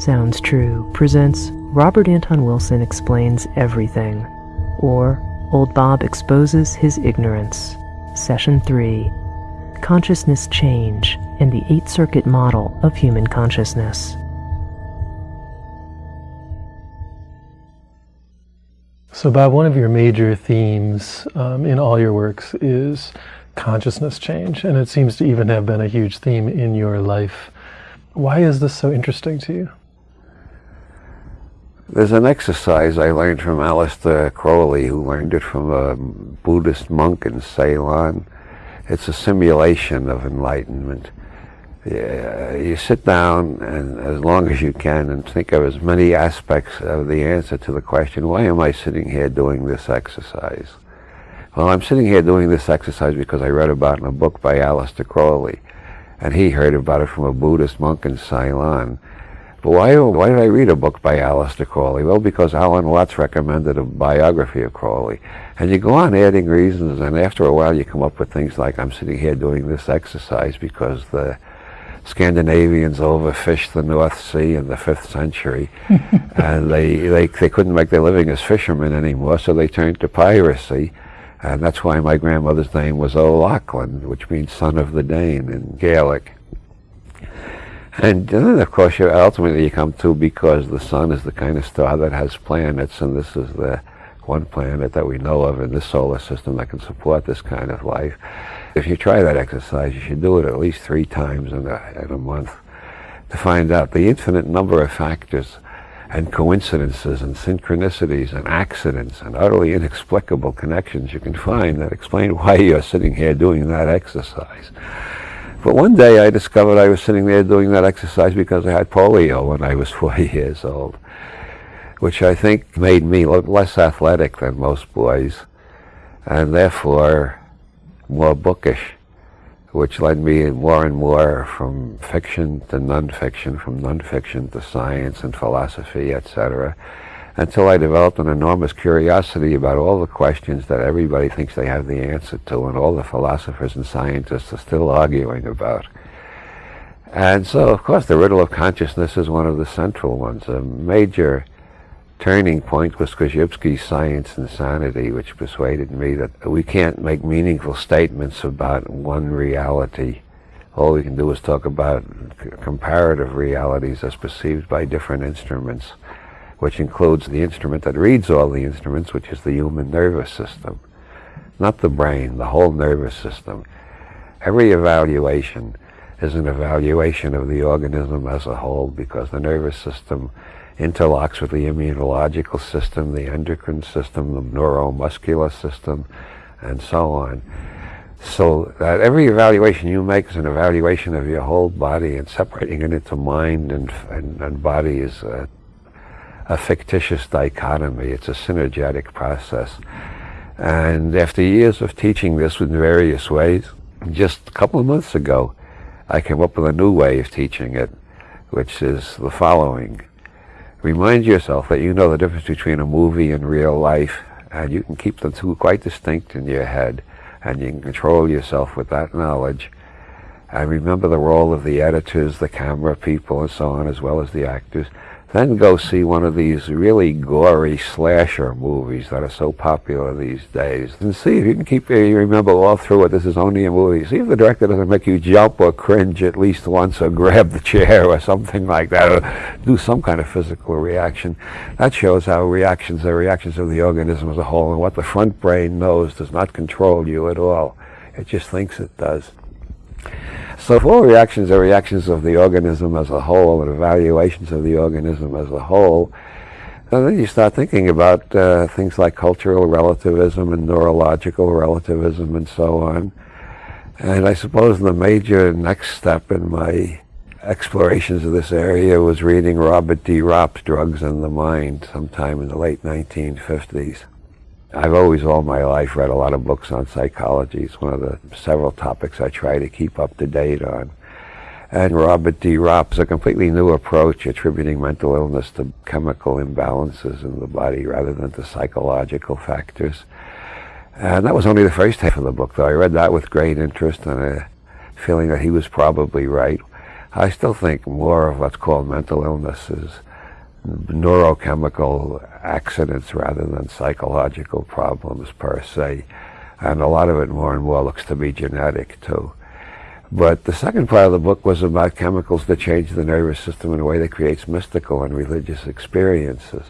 Sounds True presents Robert Anton Wilson Explains Everything, or Old Bob Exposes His Ignorance, Session 3 Consciousness Change and the Eight Circuit Model of Human Consciousness. So, Bob, one of your major themes um, in all your works is consciousness change, and it seems to even have been a huge theme in your life. Why is this so interesting to you? There's an exercise I learned from Aleister Crowley, who learned it from a Buddhist monk in Ceylon. It's a simulation of enlightenment. You sit down and as long as you can and think of as many aspects of the answer to the question, why am I sitting here doing this exercise? Well, I'm sitting here doing this exercise because I read about it in a book by Aleister Crowley, and he heard about it from a Buddhist monk in Ceylon. But why, why did I read a book by Aleister Crowley? Well, because Alan Watts recommended a biography of Crowley. And you go on adding reasons, and after a while you come up with things like, I'm sitting here doing this exercise because the Scandinavians overfished the North Sea in the 5th century. and they, they, they couldn't make their living as fishermen anymore, so they turned to piracy. And that's why my grandmother's name was O'Loughlin, which means son of the Dane in Gaelic. And then, of course, you ultimately you come to because the sun is the kind of star that has planets, and this is the one planet that we know of in this solar system that can support this kind of life. If you try that exercise, you should do it at least three times in a, in a month to find out the infinite number of factors and coincidences and synchronicities and accidents and utterly inexplicable connections you can find that explain why you're sitting here doing that exercise. But one day I discovered I was sitting there doing that exercise because I had polio when I was 40 years old, which I think made me less athletic than most boys, and therefore more bookish, which led me more and more from fiction to nonfiction, from nonfiction to science and philosophy, etc until I developed an enormous curiosity about all the questions that everybody thinks they have the answer to and all the philosophers and scientists are still arguing about. And so, of course, the riddle of consciousness is one of the central ones. A major turning point was Korzybski's Science and Sanity, which persuaded me that we can't make meaningful statements about one reality. All we can do is talk about comparative realities as perceived by different instruments which includes the instrument that reads all the instruments, which is the human nervous system. Not the brain, the whole nervous system. Every evaluation is an evaluation of the organism as a whole because the nervous system interlocks with the immunological system, the endocrine system, the neuromuscular system, and so on. So that every evaluation you make is an evaluation of your whole body and separating it into mind and, and, and body is uh, a fictitious dichotomy. It's a synergetic process. And after years of teaching this in various ways, just a couple of months ago, I came up with a new way of teaching it, which is the following. Remind yourself that you know the difference between a movie and real life, and you can keep the two quite distinct in your head, and you can control yourself with that knowledge. And remember the role of the editors, the camera people, and so on, as well as the actors. Then go see one of these really gory slasher movies that are so popular these days. And see if you can keep you remember all through it, this is only a movie. See if the director doesn't make you jump or cringe at least once or grab the chair or something like that or do some kind of physical reaction. That shows how reactions are reactions of the organism as a whole and what the front brain knows does not control you at all. It just thinks it does. So if all reactions are reactions of the organism as a whole and evaluations of the organism as a whole, then you start thinking about uh, things like cultural relativism and neurological relativism and so on. And I suppose the major next step in my explorations of this area was reading Robert de Ropp's Drugs and the Mind sometime in the late 1950s. I've always, all my life, read a lot of books on psychology. It's one of the several topics I try to keep up to date on. And Robert de Ropp's a completely new approach, attributing mental illness to chemical imbalances in the body rather than to psychological factors. And that was only the first half of the book, though. I read that with great interest and a feeling that he was probably right. I still think more of what's called mental illness is neurochemical accidents rather than psychological problems per se. And a lot of it more and more looks to be genetic too. But the second part of the book was about chemicals that change the nervous system in a way that creates mystical and religious experiences.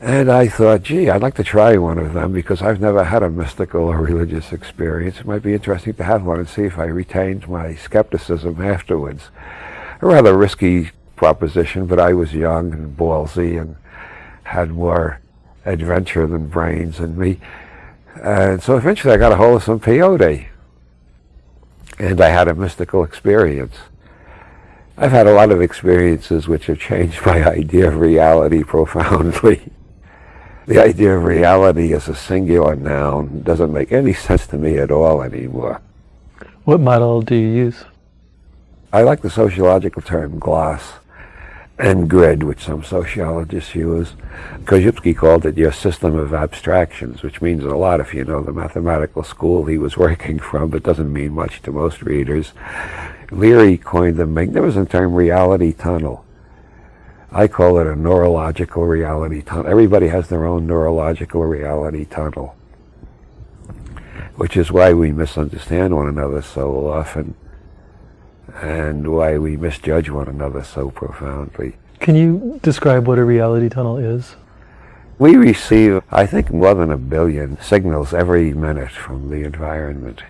And I thought, gee, I'd like to try one of them because I've never had a mystical or religious experience. It might be interesting to have one and see if I retained my skepticism afterwards. A rather risky proposition, but I was young and ballsy and had more adventure than brains in me. And so eventually I got a hold of some peyote and I had a mystical experience. I've had a lot of experiences which have changed my idea of reality profoundly. the idea of reality as a singular noun doesn't make any sense to me at all anymore. What model do you use? I like the sociological term glass and grid, which some sociologists use. Korzybski called it your system of abstractions, which means a lot if you know the mathematical school he was working from, but doesn't mean much to most readers. Leary coined the magnificent term reality tunnel. I call it a neurological reality tunnel. Everybody has their own neurological reality tunnel, which is why we misunderstand one another so often and why we misjudge one another so profoundly. Can you describe what a reality tunnel is? We receive, I think, more than a billion signals every minute from the environment.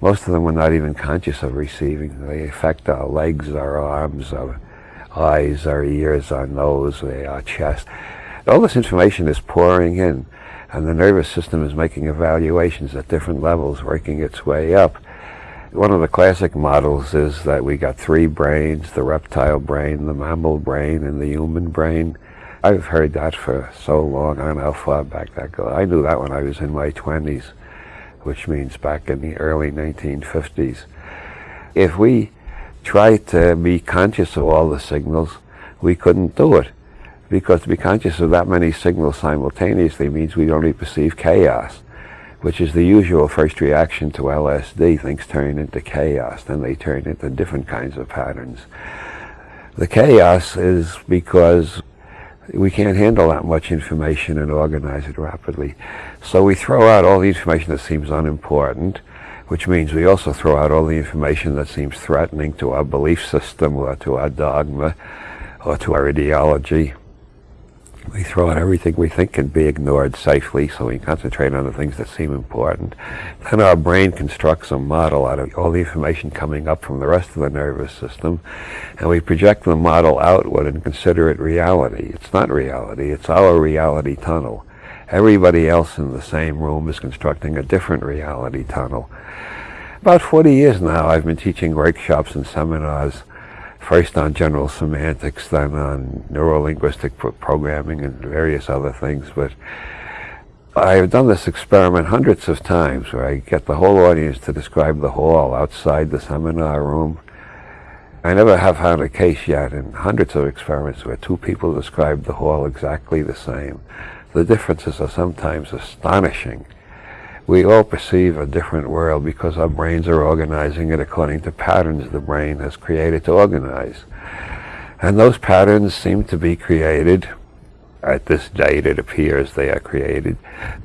Most of them we're not even conscious of receiving. They affect our legs, our arms, our eyes, our ears, our nose, eh, our chest. All this information is pouring in, and the nervous system is making evaluations at different levels, working its way up. One of the classic models is that we got three brains, the reptile brain, the mammal brain, and the human brain. I've heard that for so long, I don't know how far back that goes. I knew that when I was in my 20s, which means back in the early 1950s. If we tried to be conscious of all the signals, we couldn't do it. Because to be conscious of that many signals simultaneously means we only perceive chaos which is the usual first reaction to LSD. Things turn into chaos, then they turn into different kinds of patterns. The chaos is because we can't handle that much information and organize it rapidly. So we throw out all the information that seems unimportant, which means we also throw out all the information that seems threatening to our belief system or to our dogma or to our ideology. We throw out everything we think can be ignored safely so we concentrate on the things that seem important. Then our brain constructs a model out of all the information coming up from the rest of the nervous system and we project the model outward and consider it reality. It's not reality, it's our reality tunnel. Everybody else in the same room is constructing a different reality tunnel. About 40 years now I've been teaching workshops and seminars first on general semantics, then on neurolinguistic pro programming and various other things. But I've done this experiment hundreds of times where I get the whole audience to describe the hall outside the seminar room. I never have found a case yet in hundreds of experiments where two people describe the hall exactly the same. The differences are sometimes astonishing we all perceive a different world because our brains are organizing it according to patterns the brain has created to organize. And those patterns seem to be created, at this date it appears they are created,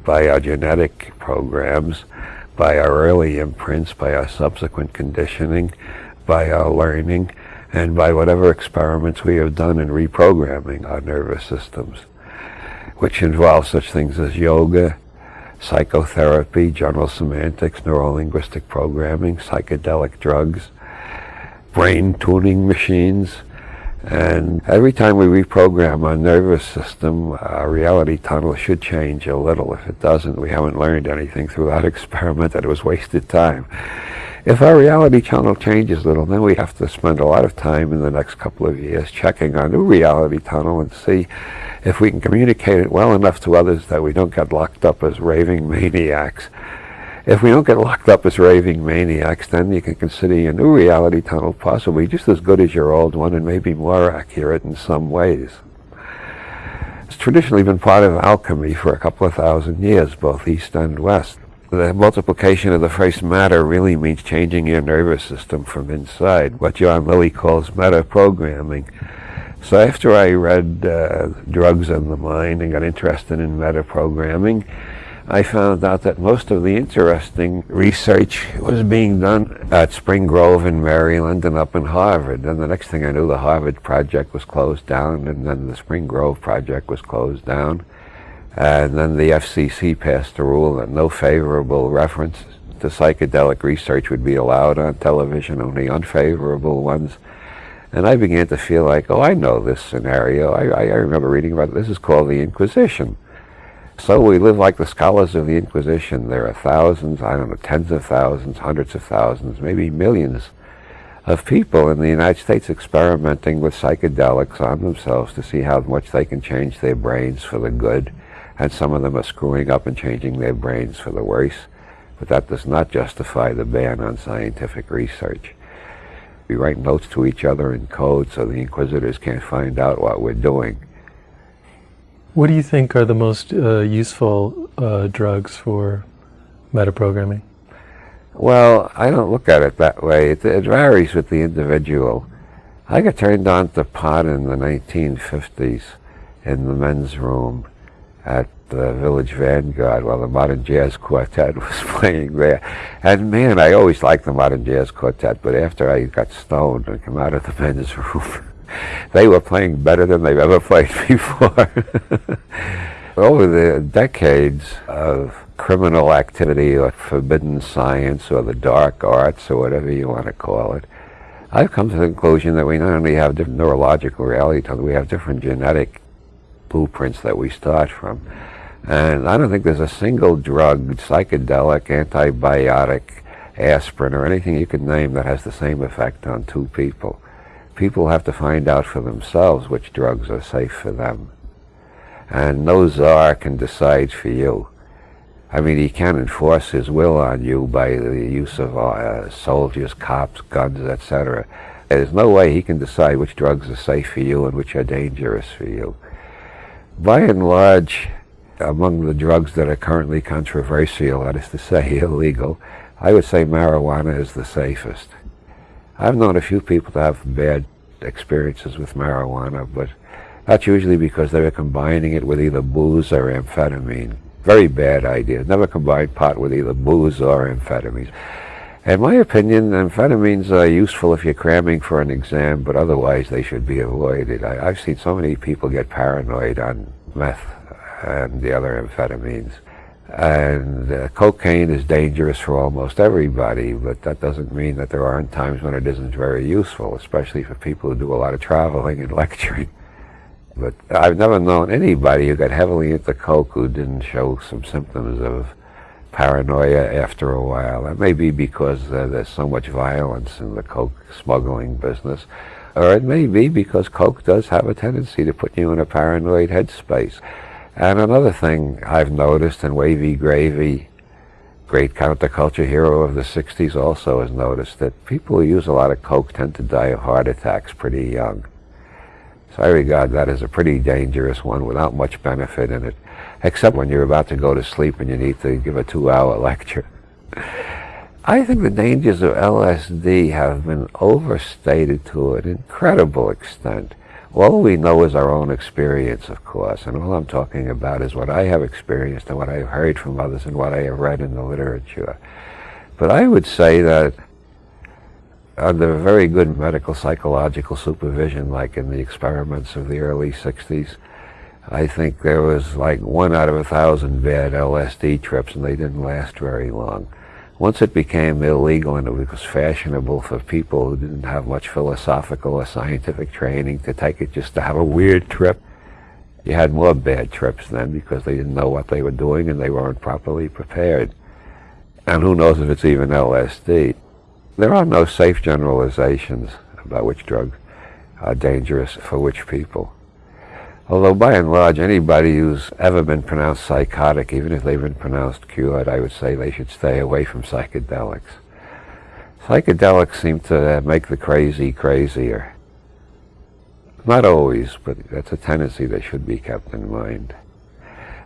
by our genetic programs, by our early imprints, by our subsequent conditioning, by our learning, and by whatever experiments we have done in reprogramming our nervous systems, which involve such things as yoga, psychotherapy, general semantics, neurolinguistic programming, psychedelic drugs, brain tuning machines. And every time we reprogram our nervous system, our reality tunnel should change a little. If it doesn't, we haven't learned anything through that experiment and it was wasted time. If our reality tunnel changes little, then we have to spend a lot of time in the next couple of years checking our new reality tunnel and see if we can communicate it well enough to others that we don't get locked up as raving maniacs. If we don't get locked up as raving maniacs, then you can consider your new reality tunnel possibly just as good as your old one and maybe more accurate in some ways. It's traditionally been part of alchemy for a couple of thousand years, both east and west. The multiplication of the first matter really means changing your nervous system from inside, what John Lilly calls meta-programming. So after I read uh, Drugs and the Mind and got interested in meta-programming, I found out that most of the interesting research was being done at Spring Grove in Maryland and up in Harvard. And the next thing I knew, the Harvard project was closed down, and then the Spring Grove project was closed down. And then the FCC passed a rule that no favorable reference to psychedelic research would be allowed on television, only unfavorable ones. And I began to feel like, oh, I know this scenario. I, I remember reading about it. This is called the Inquisition. So we live like the scholars of the Inquisition. There are thousands, I don't know, tens of thousands, hundreds of thousands, maybe millions of people in the United States experimenting with psychedelics on themselves to see how much they can change their brains for the good and some of them are screwing up and changing their brains for the worse. But that does not justify the ban on scientific research. We write notes to each other in code so the inquisitors can't find out what we're doing. What do you think are the most uh, useful uh, drugs for metaprogramming? Well, I don't look at it that way. It, it, varies with the individual. I got turned on to pot in the 1950s in the men's room at the Village Vanguard while the Modern Jazz Quartet was playing there. And man, I always liked the Modern Jazz Quartet, but after I got stoned and come out of the men's room, they were playing better than they've ever played before. Over the decades of criminal activity or forbidden science or the dark arts or whatever you want to call it, I've come to the conclusion that we not only have different neurological reality, we have different genetic blueprints that we start from. And I don't think there's a single drug, psychedelic, antibiotic, aspirin, or anything you can name that has the same effect on two people. People have to find out for themselves which drugs are safe for them. And no czar can decide for you. I mean, he can enforce his will on you by the use of uh, soldiers, cops, guns, etc. There's no way he can decide which drugs are safe for you and which are dangerous for you. By and large, among the drugs that are currently controversial, that is to say illegal, I would say marijuana is the safest. I've known a few people to have bad experiences with marijuana, but that's usually because they were combining it with either booze or amphetamine. Very bad idea. Never combine pot with either booze or amphetamines. In my opinion, amphetamines are useful if you're cramming for an exam, but otherwise they should be avoided. I, have seen so many people get paranoid on meth and the other amphetamines. And uh, cocaine is dangerous for almost everybody, but that doesn't mean that there aren't times when it isn't very useful, especially for people who do a lot of traveling and lecturing. But I've never known anybody who got heavily into coke who didn't show some symptoms of paranoia after a while. That may be because uh, there's so much violence in the coke smuggling business, or it may be because coke does have a tendency to put you in a paranoid headspace. And another thing I've noticed, and Wavy Gravy, great counterculture hero of the 60s, also has noticed that people who use a lot of coke tend to die of heart attacks pretty young. So I regard that as a pretty dangerous one without much benefit in it except when you're about to go to sleep and you need to give a two-hour lecture. I think the dangers of LSD have been overstated to an incredible extent. All we know is our own experience, of course, and all I'm talking about is what I have experienced and what I've heard from others and what I have read in the literature. But I would say that under very good medical psychological supervision, like in the experiments of the early 60s, I think there was like one out of a thousand bad LSD trips and they didn't last very long. Once it became illegal and it was fashionable for people who didn't have much philosophical or scientific training to take it just to have a weird trip, you had more bad trips then because they didn't know what they were doing and they weren't properly prepared. And who knows if it's even LSD. There are no safe generalizations about which drugs are dangerous for which people. Although by and large, anybody who's ever been pronounced psychotic, even if they've been pronounced cured, I would say they should stay away from psychedelics. Psychedelics seem to make the crazy crazier. Not always, but that's a tendency that should be kept in mind.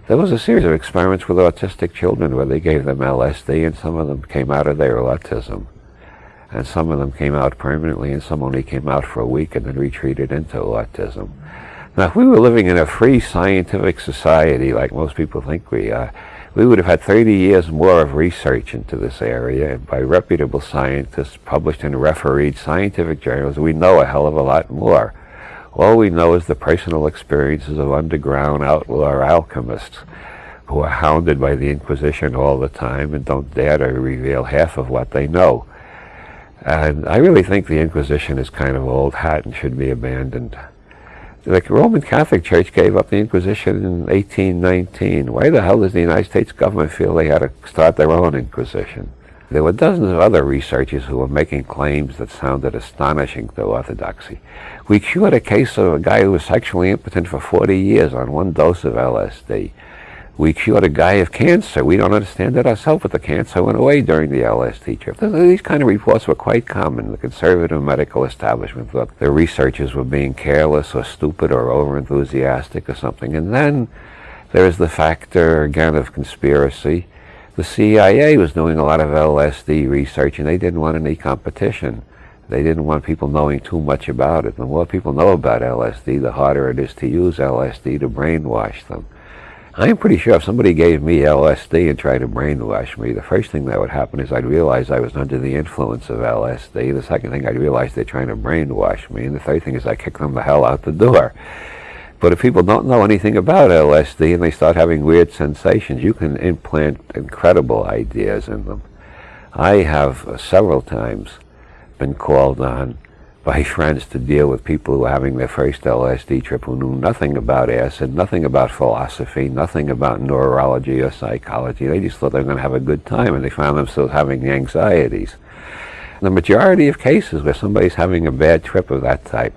There was a series of experiments with autistic children where they gave them LSD and some of them came out of their autism. And some of them came out permanently and some only came out for a week and then retreated into autism. Now, if we were living in a free scientific society like most people think we are, we would have had 30 years more of research into this area by reputable scientists published in refereed scientific journals. We know a hell of a lot more. All we know is the personal experiences of underground outlaw alchemists who are hounded by the Inquisition all the time and don't dare to reveal half of what they know. And I really think the Inquisition is kind of old hat and should be abandoned. The Roman Catholic Church gave up the Inquisition in 1819. Why the hell does the United States government feel they had to start their own Inquisition? There were dozens of other researchers who were making claims that sounded astonishing to orthodoxy. We cured a case of a guy who was sexually impotent for 40 years on one dose of LSD. We cured a guy of cancer. We don't understand it ourselves, but the cancer went away during the LSD trip. These kind of reports were quite common. The conservative medical establishment thought the researchers were being careless or stupid or overenthusiastic or something. And then there is the factor, again, of conspiracy. The CIA was doing a lot of LSD research, and they didn't want any competition. They didn't want people knowing too much about it. The more people know about LSD, the harder it is to use LSD to brainwash them. I'm pretty sure if somebody gave me LSD and tried to brainwash me, the first thing that would happen is I'd realize I was under the influence of LSD. The second thing I'd realize they're trying to brainwash me. And the third thing is I kick them the hell out the door. But if people don't know anything about LSD and they start having weird sensations, you can implant incredible ideas in them. I have several times been called on by friends to deal with people who were having their first LSD trip who knew nothing about acid, nothing about philosophy, nothing about neurology or psychology. They just thought they were going to have a good time and they found themselves having anxieties. The majority of cases where somebody's having a bad trip of that type,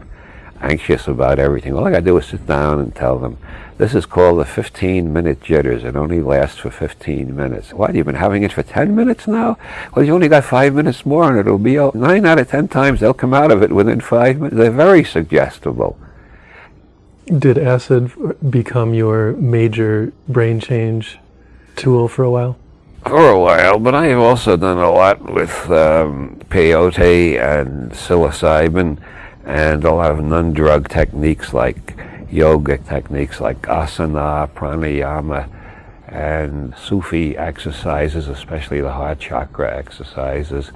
anxious about everything, all I got to do is sit down and tell them, this is called the 15-minute jitters. It only lasts for 15 minutes. What, you've been having it for 10 minutes now? Well, you only got five minutes more and it'll be, out. nine out of 10 times they'll come out of it within five minutes. They're very suggestible. Did acid become your major brain change tool for a while? For a while, but I have also done a lot with um, peyote and psilocybin and a lot of non-drug techniques like yoga techniques like asana, pranayama, and Sufi exercises, especially the heart chakra exercises.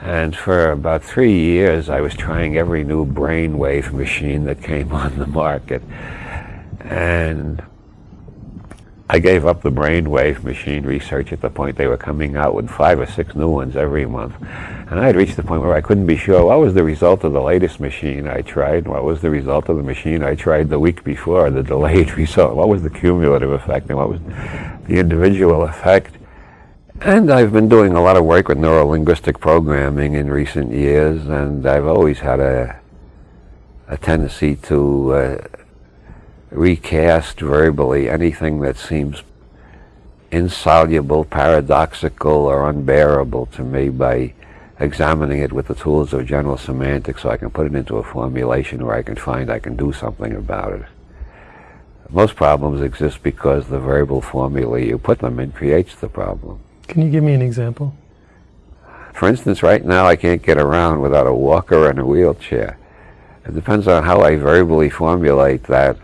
And for about three years, I was trying every new brainwave machine that came on the market. And I gave up the brainwave machine research at the point they were coming out with five or six new ones every month. And I had reached the point where I couldn't be sure what was the result of the latest machine I tried, what was the result of the machine I tried the week before, the delayed result, what was the cumulative effect, and what was the individual effect. And I've been doing a lot of work with neurolinguistic programming in recent years, and I've always had a, a tendency to uh, recast verbally anything that seems insoluble, paradoxical, or unbearable to me by examining it with the tools of general semantics so I can put it into a formulation where I can find I can do something about it. Most problems exist because the verbal formula you put them in creates the problem. Can you give me an example? For instance, right now I can't get around without a walker and a wheelchair. It depends on how I verbally formulate that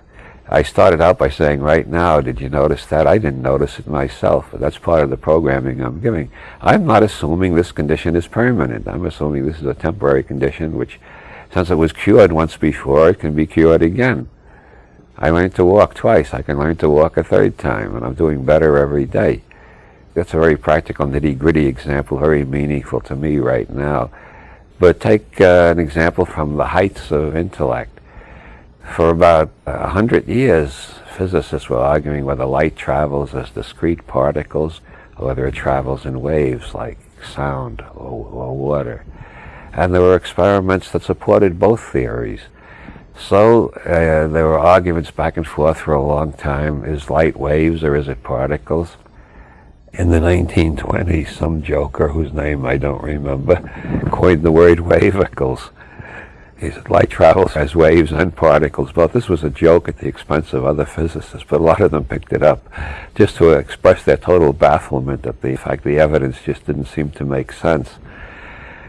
I started out by saying, right now, did you notice that? I didn't notice it myself. That's part of the programming I'm giving. I'm not assuming this condition is permanent. I'm assuming this is a temporary condition which, since it was cured once before, it can be cured again. I learned to walk twice. I can learn to walk a third time, and I'm doing better every day. That's a very practical, nitty-gritty example, very meaningful to me right now. But take uh, an example from the heights of intellect. For about a hundred years, physicists were arguing whether light travels as discrete particles or whether it travels in waves like sound or, or water. And there were experiments that supported both theories. So uh, there were arguments back and forth for a long time. Is light waves or is it particles? In the 1920s, some joker whose name I don't remember coined the word wavicles. He said light travels as waves and particles. But this was a joke at the expense of other physicists, but a lot of them picked it up just to express their total bafflement at the fact the evidence just didn't seem to make sense.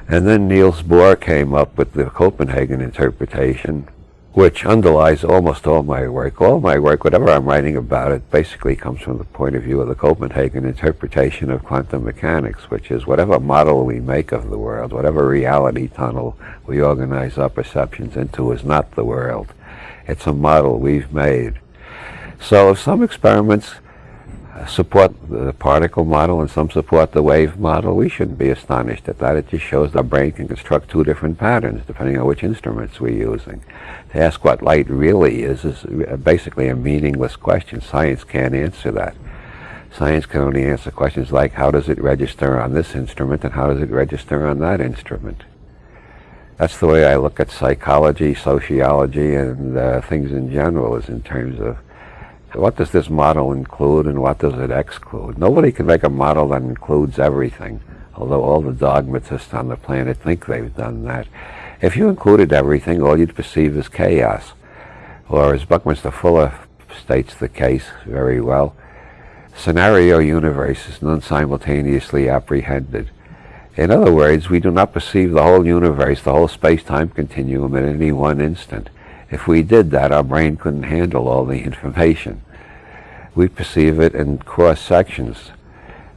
And then Niels Bohr came up with the Copenhagen interpretation, which underlies almost all my work. All my work, whatever I'm writing about it, basically comes from the point of view of the Copenhagen interpretation of quantum mechanics, which is whatever model we make of the world, whatever reality tunnel we organize our perceptions into is not the world. It's a model we've made. So if some experiments support the particle model and some support the wave model, we shouldn't be astonished at that. It just shows our brain can construct two different patterns depending on which instruments we're using. To ask what light really is is basically a meaningless question. Science can't answer that. Science can only answer questions like how does it register on this instrument and how does it register on that instrument. That's the way I look at psychology, sociology, and uh, things in general is in terms of what does this model include and what does it exclude? Nobody can make a model that includes everything, although all the dogmatists on the planet think they've done that. If you included everything, all you'd perceive is chaos. Or as Buckminster Fuller states the case very well, scenario universe is non-simultaneously apprehended. In other words, we do not perceive the whole universe, the whole space-time continuum at any one instant. If we did that, our brain couldn't handle all the information. We perceive it in cross sections.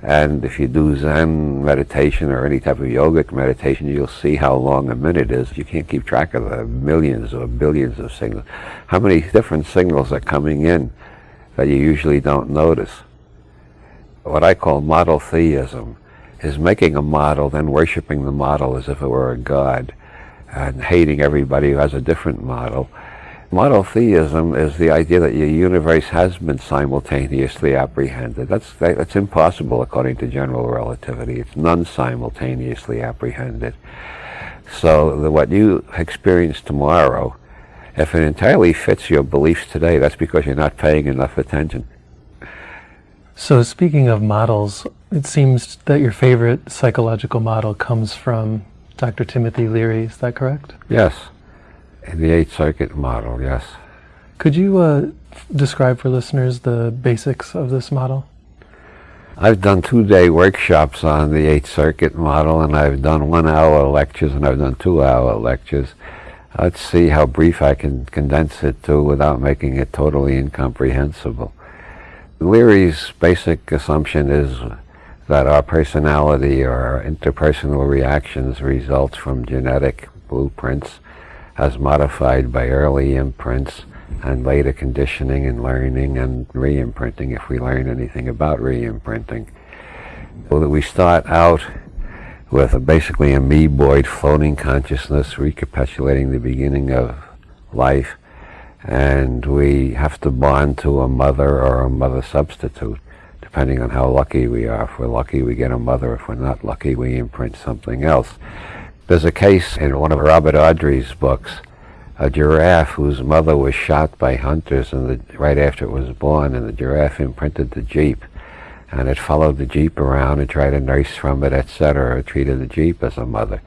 And if you do Zen meditation or any type of yogic meditation, you'll see how long a minute is. You can't keep track of the millions or billions of signals. How many different signals are coming in that you usually don't notice? What I call model theism is making a model, then worshiping the model as if it were a god and hating everybody who has a different model. Model theism is the idea that your universe has been simultaneously apprehended. That's, that's impossible according to general relativity. It's non-simultaneously apprehended. So the, what you experience tomorrow, if it entirely fits your beliefs today, that's because you're not paying enough attention. So speaking of models, it seems that your favorite psychological model comes from Dr. Timothy Leary, is that correct? Yes, in the Eight Circuit model, yes. Could you uh, describe for listeners the basics of this model? I've done two-day workshops on the Eight Circuit model, and I've done one-hour lectures, and I've done two-hour lectures. Let's see how brief I can condense it to without making it totally incomprehensible. Leary's basic assumption is that our personality or our interpersonal reactions results from genetic blueprints as modified by early imprints and later conditioning and learning and re-imprinting if we learn anything about re-imprinting. That we start out with a basically amoeboid floating consciousness recapitulating the beginning of life and we have to bond to a mother or a mother substitute depending on how lucky we are. If we're lucky, we get a mother. If we're not lucky, we imprint something else. There's a case in one of Robert Ardrey's books, a giraffe whose mother was shot by hunters and the, right after it was born, and the giraffe imprinted the jeep. And it followed the jeep around and tried to nurse from it, etc., or treated the jeep as a mother.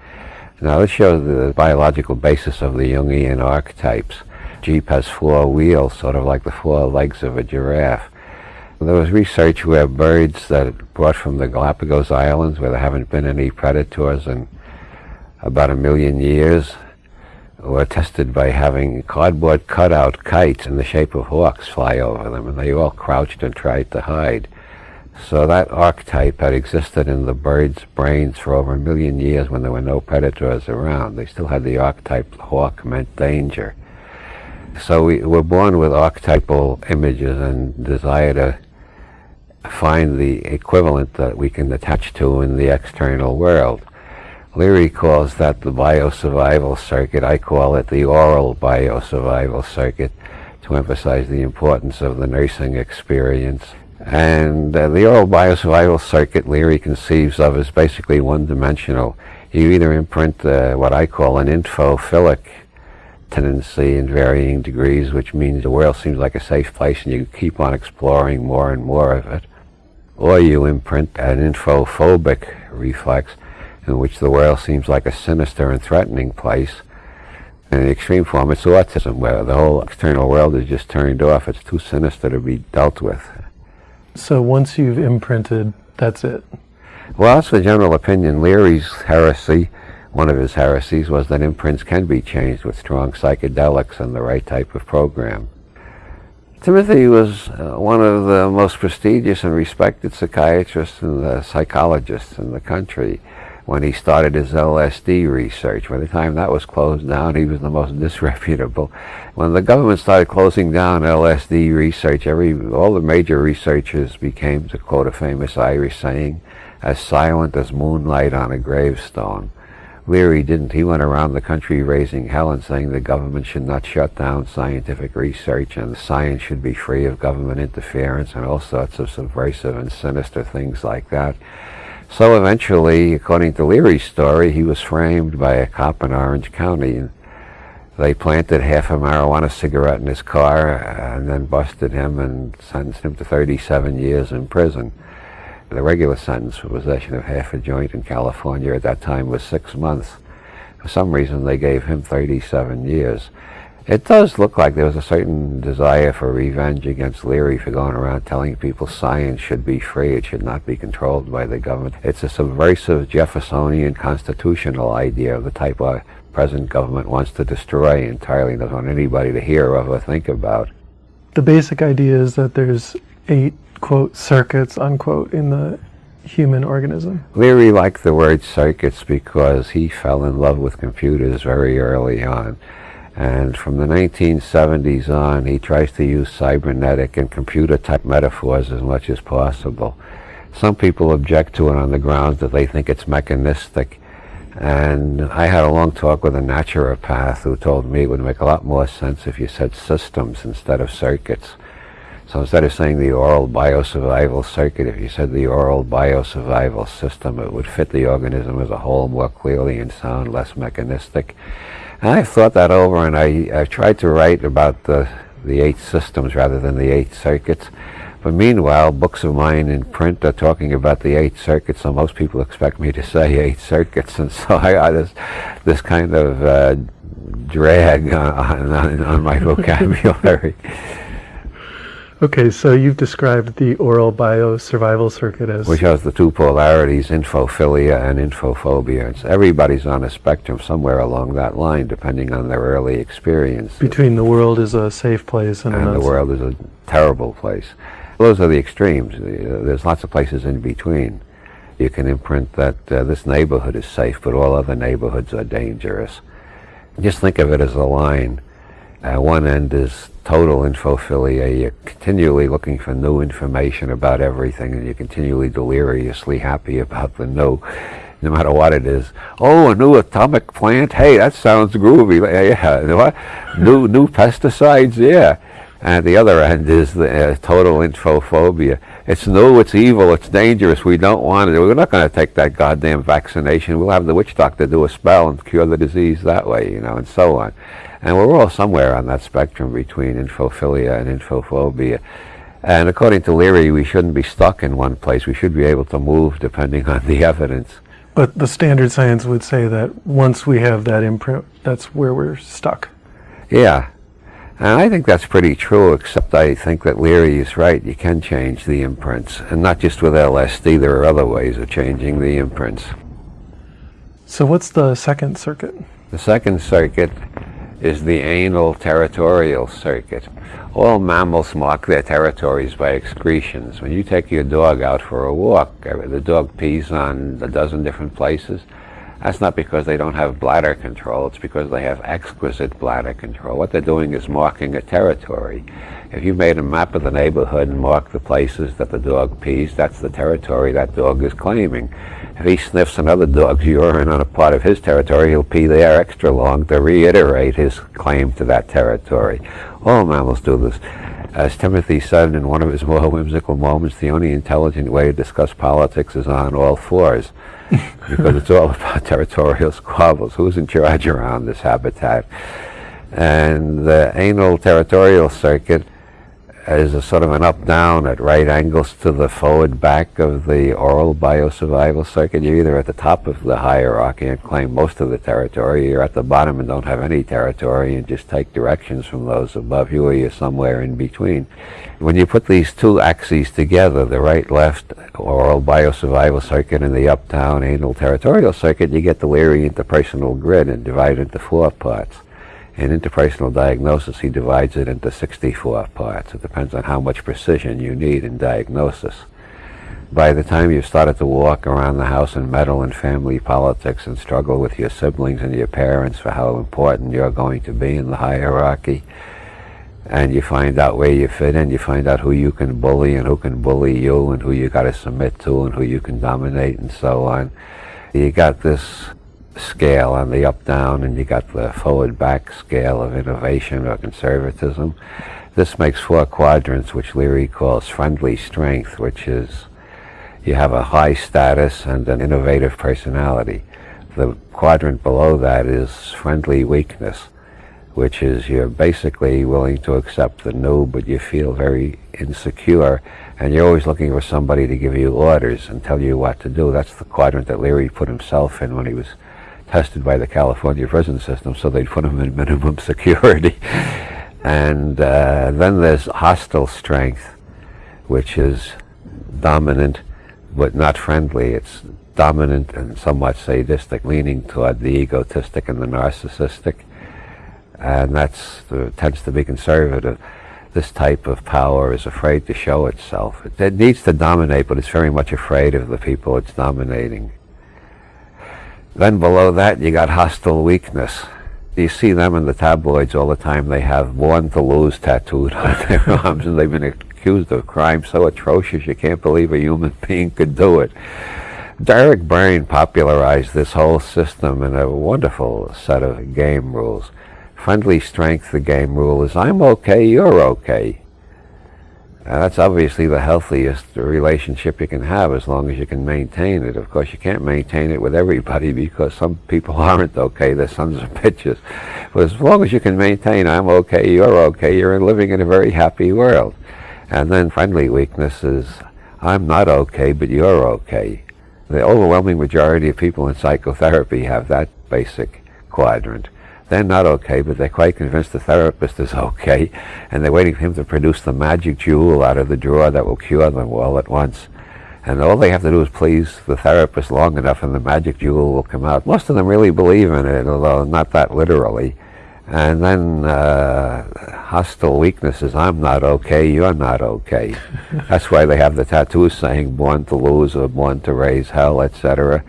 Now this shows the biological basis of the Jungian archetypes. Jeep has four wheels, sort of like the four legs of a giraffe. There was research where birds that brought from the Galapagos Islands, where there haven't been any predators in about a million years, were tested by having cardboard cutout kites in the shape of hawks fly over them, and they all crouched and tried to hide. So that archetype had existed in the birds' brains for over a million years when there were no predators around. They still had the archetype hawk meant danger. So we were born with archetypal images and desire to find the equivalent that we can attach to in the external world. Leary calls that the biosurvival circuit. I call it the oral biosurvival circuit to emphasize the importance of the nursing experience. And uh, the oral biosurvival circuit Leary conceives of as basically one-dimensional. You either imprint uh, what I call an infophilic tendency in varying degrees, which means the world seems like a safe place and you keep on exploring more and more of it or you imprint an infophobic reflex in which the world seems like a sinister and threatening place. In the extreme form, it's autism, where the whole external world is just turned off. It's too sinister to be dealt with. So once you've imprinted, that's it? Well, that's the general opinion. Leary's heresy, one of his heresies, was that imprints can be changed with strong psychedelics and the right type of program. Timothy was uh, one of the most prestigious and respected psychiatrists and uh, psychologists in the country when he started his LSD research. By the time that was closed down, he was the most disreputable. When the government started closing down LSD research, every all the major researchers became, to quote a famous Irish saying, as silent as moonlight on a gravestone. Leary didn't. He went around the country raising hell and saying the government should not shut down scientific research and science should be free of government interference and all sorts of subversive and sinister things like that. So eventually, according to Leary's story, he was framed by a cop in Orange County. They planted half a marijuana cigarette in his car and then busted him and sentenced him to 37 years in prison. The regular sentence for possession of half a joint in California at that time was six months. For some reason, they gave him 37 years. It does look like there was a certain desire for revenge against Leary for going around telling people science should be free, it should not be controlled by the government. It's a subversive Jeffersonian constitutional idea of the type our present government wants to destroy entirely, doesn't want anybody to hear of or think about. The basic idea is that there's eight quote circuits unquote in the human organism. Leary liked the word circuits because he fell in love with computers very early on. And from the 1970s on, he tries to use cybernetic and computer type metaphors as much as possible. Some people object to it on the grounds that they think it's mechanistic. And I had a long talk with a naturopath who told me it would make a lot more sense if you said systems instead of circuits. So instead of saying the oral biosurvival circuit, if you said the oral biosurvival system, it would fit the organism as a whole more clearly and sound less mechanistic. And I've thought that over and I, I've tried to write about the, the eight systems rather than the eight circuits. But meanwhile, books of mine in print are talking about the eight circuits, so most people expect me to say eight circuits, and so I got this, this kind of uh, drag on, on, on my vocabulary. Okay, so you've described the oral biosurvival circuit as... Which has the two polarities, infophilia and infophobia. It's, everybody's on a spectrum somewhere along that line, depending on their early experience. Between the world is a safe place and, and the world is a terrible place. Those are the extremes. There's lots of places in between. You can imprint that uh, this neighborhood is safe, but all other neighborhoods are dangerous. Just think of it as a line. Uh, one end is total infophilia. You're continually looking for new information about everything, and you're continually deliriously happy about the new, no matter what it is. Oh, a new atomic plant? Hey, that sounds groovy. Yeah, what? new new pesticides? Yeah. And the other end is the uh, total infophobia. It's new, it's evil, it's dangerous, we don't want it. We're not going to take that goddamn vaccination. We'll have the witch doctor do a spell and cure the disease that way, you know, and so on. And we're all somewhere on that spectrum between infophilia and infophobia. And according to Leary, we shouldn't be stuck in one place. We should be able to move depending on the evidence. But the standard science would say that once we have that imprint, that's where we're stuck. Yeah. And I think that's pretty true, except I think that Leary is right. You can change the imprints. And not just with LSD, there are other ways of changing the imprints. So what's the second circuit? The second circuit is the anal territorial circuit. All mammals mark their territories by excretions. When you take your dog out for a walk, uh, the dog pees on a dozen different places. That's not because they don't have bladder control, it's because they have exquisite bladder control. What they're doing is marking a territory. If you made a map of the neighborhood and marked the places that the dog pees, that's the territory that dog is claiming. If he sniffs another dog's urine on a part of his territory, he'll pee there extra long to reiterate his claim to that territory. All mammals do this. As Timothy said in one of his more whimsical moments, the only intelligent way to discuss politics is on all fours, because it's all about territorial squabbles. Who's in charge around this habitat? And the anal territorial circuit as a sort of an up-down at right angles to the forward back of the oral biosurvival circuit. You're either at the top of the hierarchy and claim most of the territory, you're at the bottom and don't have any territory and just take directions from those above you, or you're somewhere in between. When you put these two axes together, the right-left oral biosurvival circuit and the up-down anal territorial circuit, you get the Leary interpersonal grid and divide into four parts. In interpersonal diagnosis, he divides it into 64 parts. It depends on how much precision you need in diagnosis. By the time you've started to walk around the house and meddle in family politics and struggle with your siblings and your parents for how important you're going to be in the hierarchy, and you find out where you fit in, you find out who you can bully and who can bully you and who you got to submit to and who you can dominate and so on. You got this scale on the up-down and you got the forward-back scale of innovation or conservatism. This makes four quadrants which Leary calls friendly strength, which is you have a high status and an innovative personality. The quadrant below that is friendly weakness, which is you're basically willing to accept the new, but you feel very insecure, and you're always looking for somebody to give you orders and tell you what to do. That's the quadrant that Leary put himself in when he was tested by the California prison system, so they'd put him in minimum security. and uh, then there's hostile strength, which is dominant but not friendly. It's dominant and somewhat sadistic, leaning toward the egotistic and the narcissistic. And that tends to be conservative. This type of power is afraid to show itself. It, it needs to dominate, but it's very much afraid of the people it's dominating. Then below that, you got hostile weakness. You see them in the tabloids all the time. They have born to lose tattooed on their arms, and they've been accused of crimes so atrocious you can't believe a human being could do it. Eric Berne popularized this whole system in a wonderful set of game rules. Friendly strength, the game rule is I'm okay, you're okay. That's obviously the healthiest relationship you can have as long as you can maintain it. Of course, you can't maintain it with everybody because some people aren't okay. They're sons of bitches. But as long as you can maintain, I'm okay, you're okay, you're living in a very happy world. And then friendly weakness is, I'm not okay, but you're okay. The overwhelming majority of people in psychotherapy have that basic quadrant. They're not okay, but they're quite convinced the therapist is okay, and they're waiting for him to produce the magic jewel out of the drawer that will cure them all at once. And all they have to do is please the therapist long enough and the magic jewel will come out. Most of them really believe in it, although not that literally. And then uh, hostile weaknesses, I'm not okay, you're not okay. That's why they have the tattoos saying born to lose or born to raise hell, etc.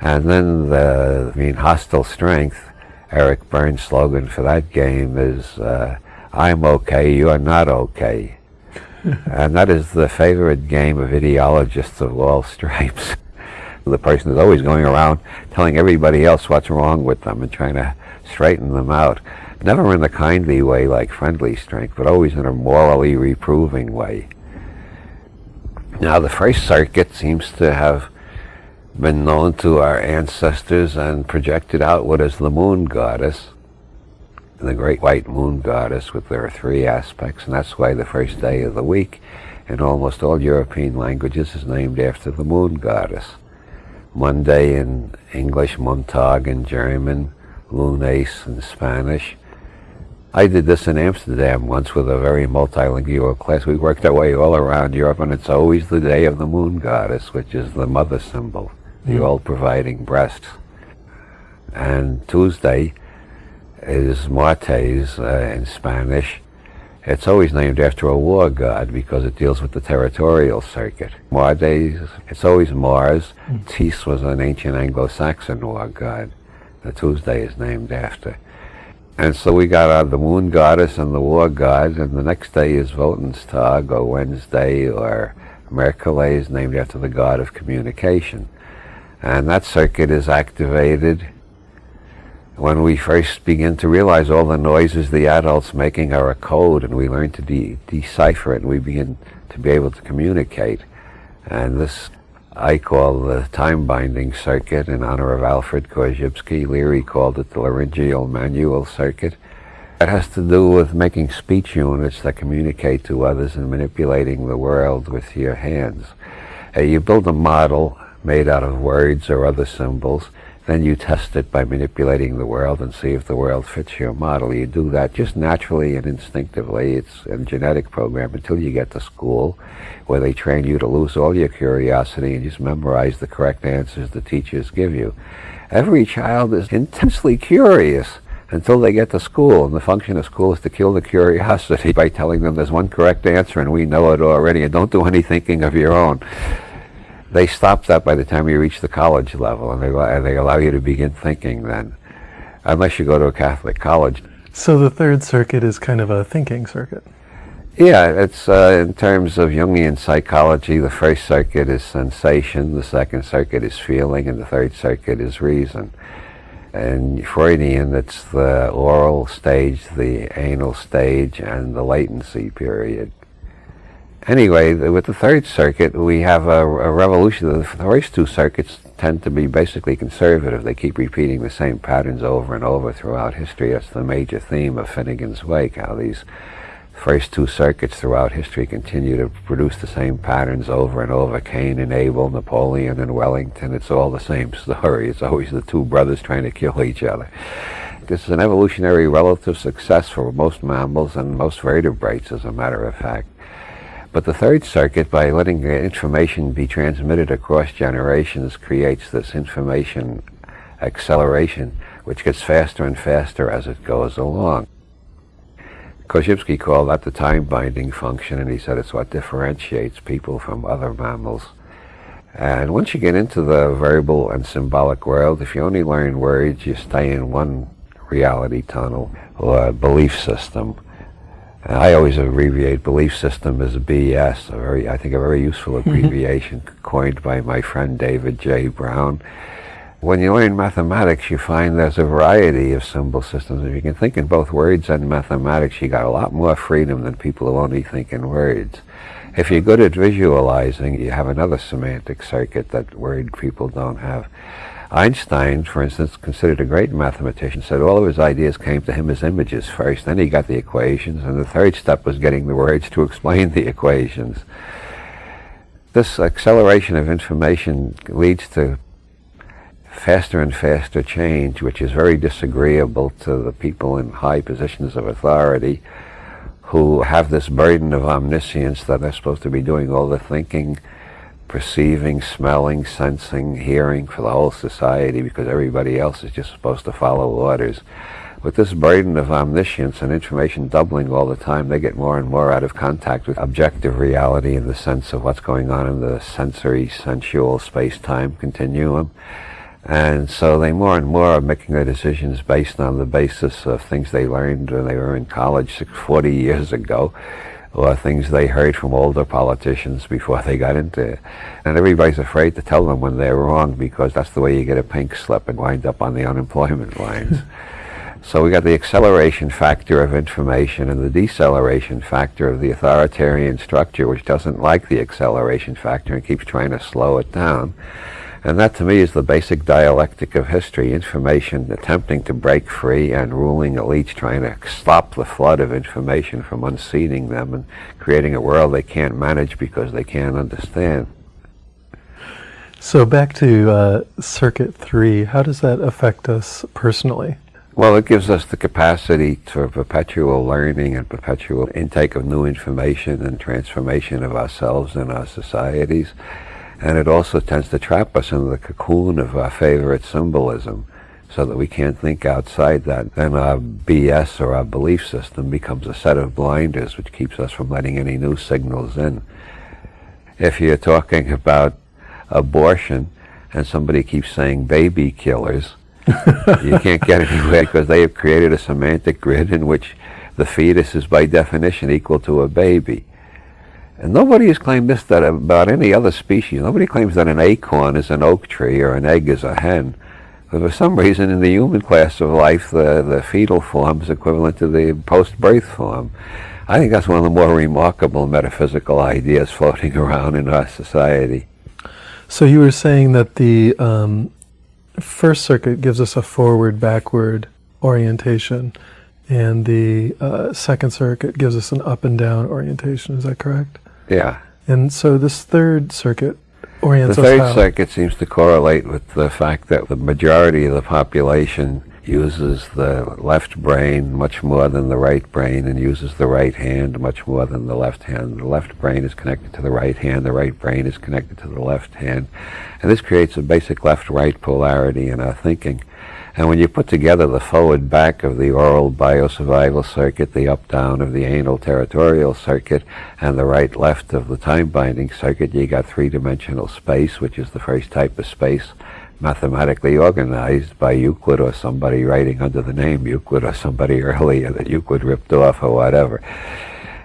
And then the, I mean, hostile strength, Eric Berne's slogan for that game is, uh, I'm okay, you're not okay. and that is the favorite game of ideologists of all stripes. the person is always going around telling everybody else what's wrong with them and trying to straighten them out. Never in a kindly way like friendly strength, but always in a morally reproving way. Now the first circuit seems to have been known to our ancestors and projected outward as the moon goddess, the great white moon goddess with their three aspects, and that's why the first day of the week in almost all European languages is named after the moon goddess. Monday in English, Montag in German, Lunes in Spanish. I did this in Amsterdam once with a very multilingual class. We worked our way all around Europe, and it's always the day of the moon goddess, which is the mother symbol the all-providing breast. And Tuesday is Martes uh, in Spanish. It's always named after a war god because it deals with the territorial circuit. Martes, it's always Mars. Mm. Tis was an ancient Anglo-Saxon war god. The Tuesday is named after. And so we got uh, the moon goddess and the war god, and the next day is Woensdag or Wednesday or Mercules, named after the god of communication. And that circuit is activated when we first begin to realize all the noises the adults making are a code and we learn to de decipher it and we begin to be able to communicate. And this I call the time-binding circuit in honor of Alfred Korzybski. Leary called it the laryngeal manual circuit. It has to do with making speech units that communicate to others and manipulating the world with your hands. Uh, you build a model made out of words or other symbols, then you test it by manipulating the world and see if the world fits your model. You do that just naturally and instinctively. It's a genetic program until you get to school where they train you to lose all your curiosity and just memorize the correct answers the teachers give you. Every child is intensely curious until they get to school. And the function of school is to kill the curiosity by telling them there's one correct answer and we know it already and don't do any thinking of your own they stop that by the time you reach the college level, and they, and they allow you to begin thinking then, unless you go to a Catholic college. So the third circuit is kind of a thinking circuit. Yeah, it's uh, in terms of Jungian psychology, the first circuit is sensation, the second circuit is feeling, and the third circuit is reason. And Freudian, it's the oral stage, the anal stage, and the latency period anyway, with the third circuit, we have a, a, revolution. The first two circuits tend to be basically conservative. They keep repeating the same patterns over and over throughout history. That's the major theme of Finnegans Wake, how these first two circuits throughout history continue to produce the same patterns over and over. Cain and Abel, Napoleon and Wellington, it's all the same story. It's always the two brothers trying to kill each other. This is an evolutionary relative success for most mammals and most vertebrates, as a matter of fact. But the third circuit, by letting information be transmitted across generations, creates this information acceleration, which gets faster and faster as it goes along. Korzybski called that the time-binding function, and he said it's what differentiates people from other mammals. And once you get into the verbal and symbolic world, if you only learn words, you stay in one reality tunnel or belief system. I always abbreviate belief system as BS, a very, I think a very useful abbreviation coined by my friend David J. Brown. When you learn mathematics, you find there's a variety of symbol systems. If you can think in both words and mathematics, you got a lot more freedom than people who only think in words. If you're good at visualizing, you have another semantic circuit that word people don't have. Einstein, for instance, considered a great mathematician, said all of his ideas came to him as images first. Then he got the equations, and the third step was getting the words to explain the equations. This acceleration of information leads to faster and faster change, which is very disagreeable to the people in high positions of authority who have this burden of omniscience that they're supposed to be doing all the thinking perceiving, smelling, sensing, hearing for the whole society because everybody else is just supposed to follow orders. With this burden of omniscience and information doubling all the time, they get more and more out of contact with objective reality in the sense of what's going on in the sensory, sensual space-time continuum. And so they more and more are making their decisions based on the basis of things they learned when they were in college 40 years ago or things they heard from older politicians before they got into it. And everybody's afraid to tell them when they're wrong because that's the way you get a pink slip and wind up on the unemployment lines. so we got the acceleration factor of information and the deceleration factor of the authoritarian structure which doesn't like the acceleration factor and keeps trying to slow it down. And that to me is the basic dialectic of history, information attempting to break free and ruling elites trying to stop the flood of information from unseating them and creating a world they can't manage because they can't understand. So back to uh, Circuit 3, how does that affect us personally? Well, it gives us the capacity for perpetual learning and perpetual intake of new information and transformation of ourselves and our societies and it also tends to trap us in the cocoon of our favorite symbolism so that we can't think outside that. Then our BS or our belief system becomes a set of blinders which keeps us from letting any new signals in. If you're talking about abortion and somebody keeps saying baby killers, you can't get anywhere because they have created a semantic grid in which the fetus is by definition equal to a baby. And nobody has claimed this that about any other species. Nobody claims that an acorn is an oak tree or an egg is a hen. But for some reason, in the human class of life, the, the fetal form is equivalent to the post-birth form. I think that's one of the more remarkable metaphysical ideas floating around in our society. So you were saying that the um, first circuit gives us a forward-backward orientation and the uh, second circuit gives us an up and down orientation. Is that correct? Yeah. And so this third circuit orients The third circuit seems to correlate with the fact that the majority of the population uses the left brain much more than the right brain and uses the right hand much more than the left hand. The left brain is connected to the right hand, the right brain is connected to the left hand. And this creates a basic left-right polarity in our thinking. And when you put together the forward back of the oral biosurvival circuit, the up down of the anal territorial circuit, and the right left of the time binding circuit, you got three dimensional space, which is the first type of space mathematically organized by Euclid or somebody writing under the name Euclid or somebody earlier that Euclid ripped off or whatever.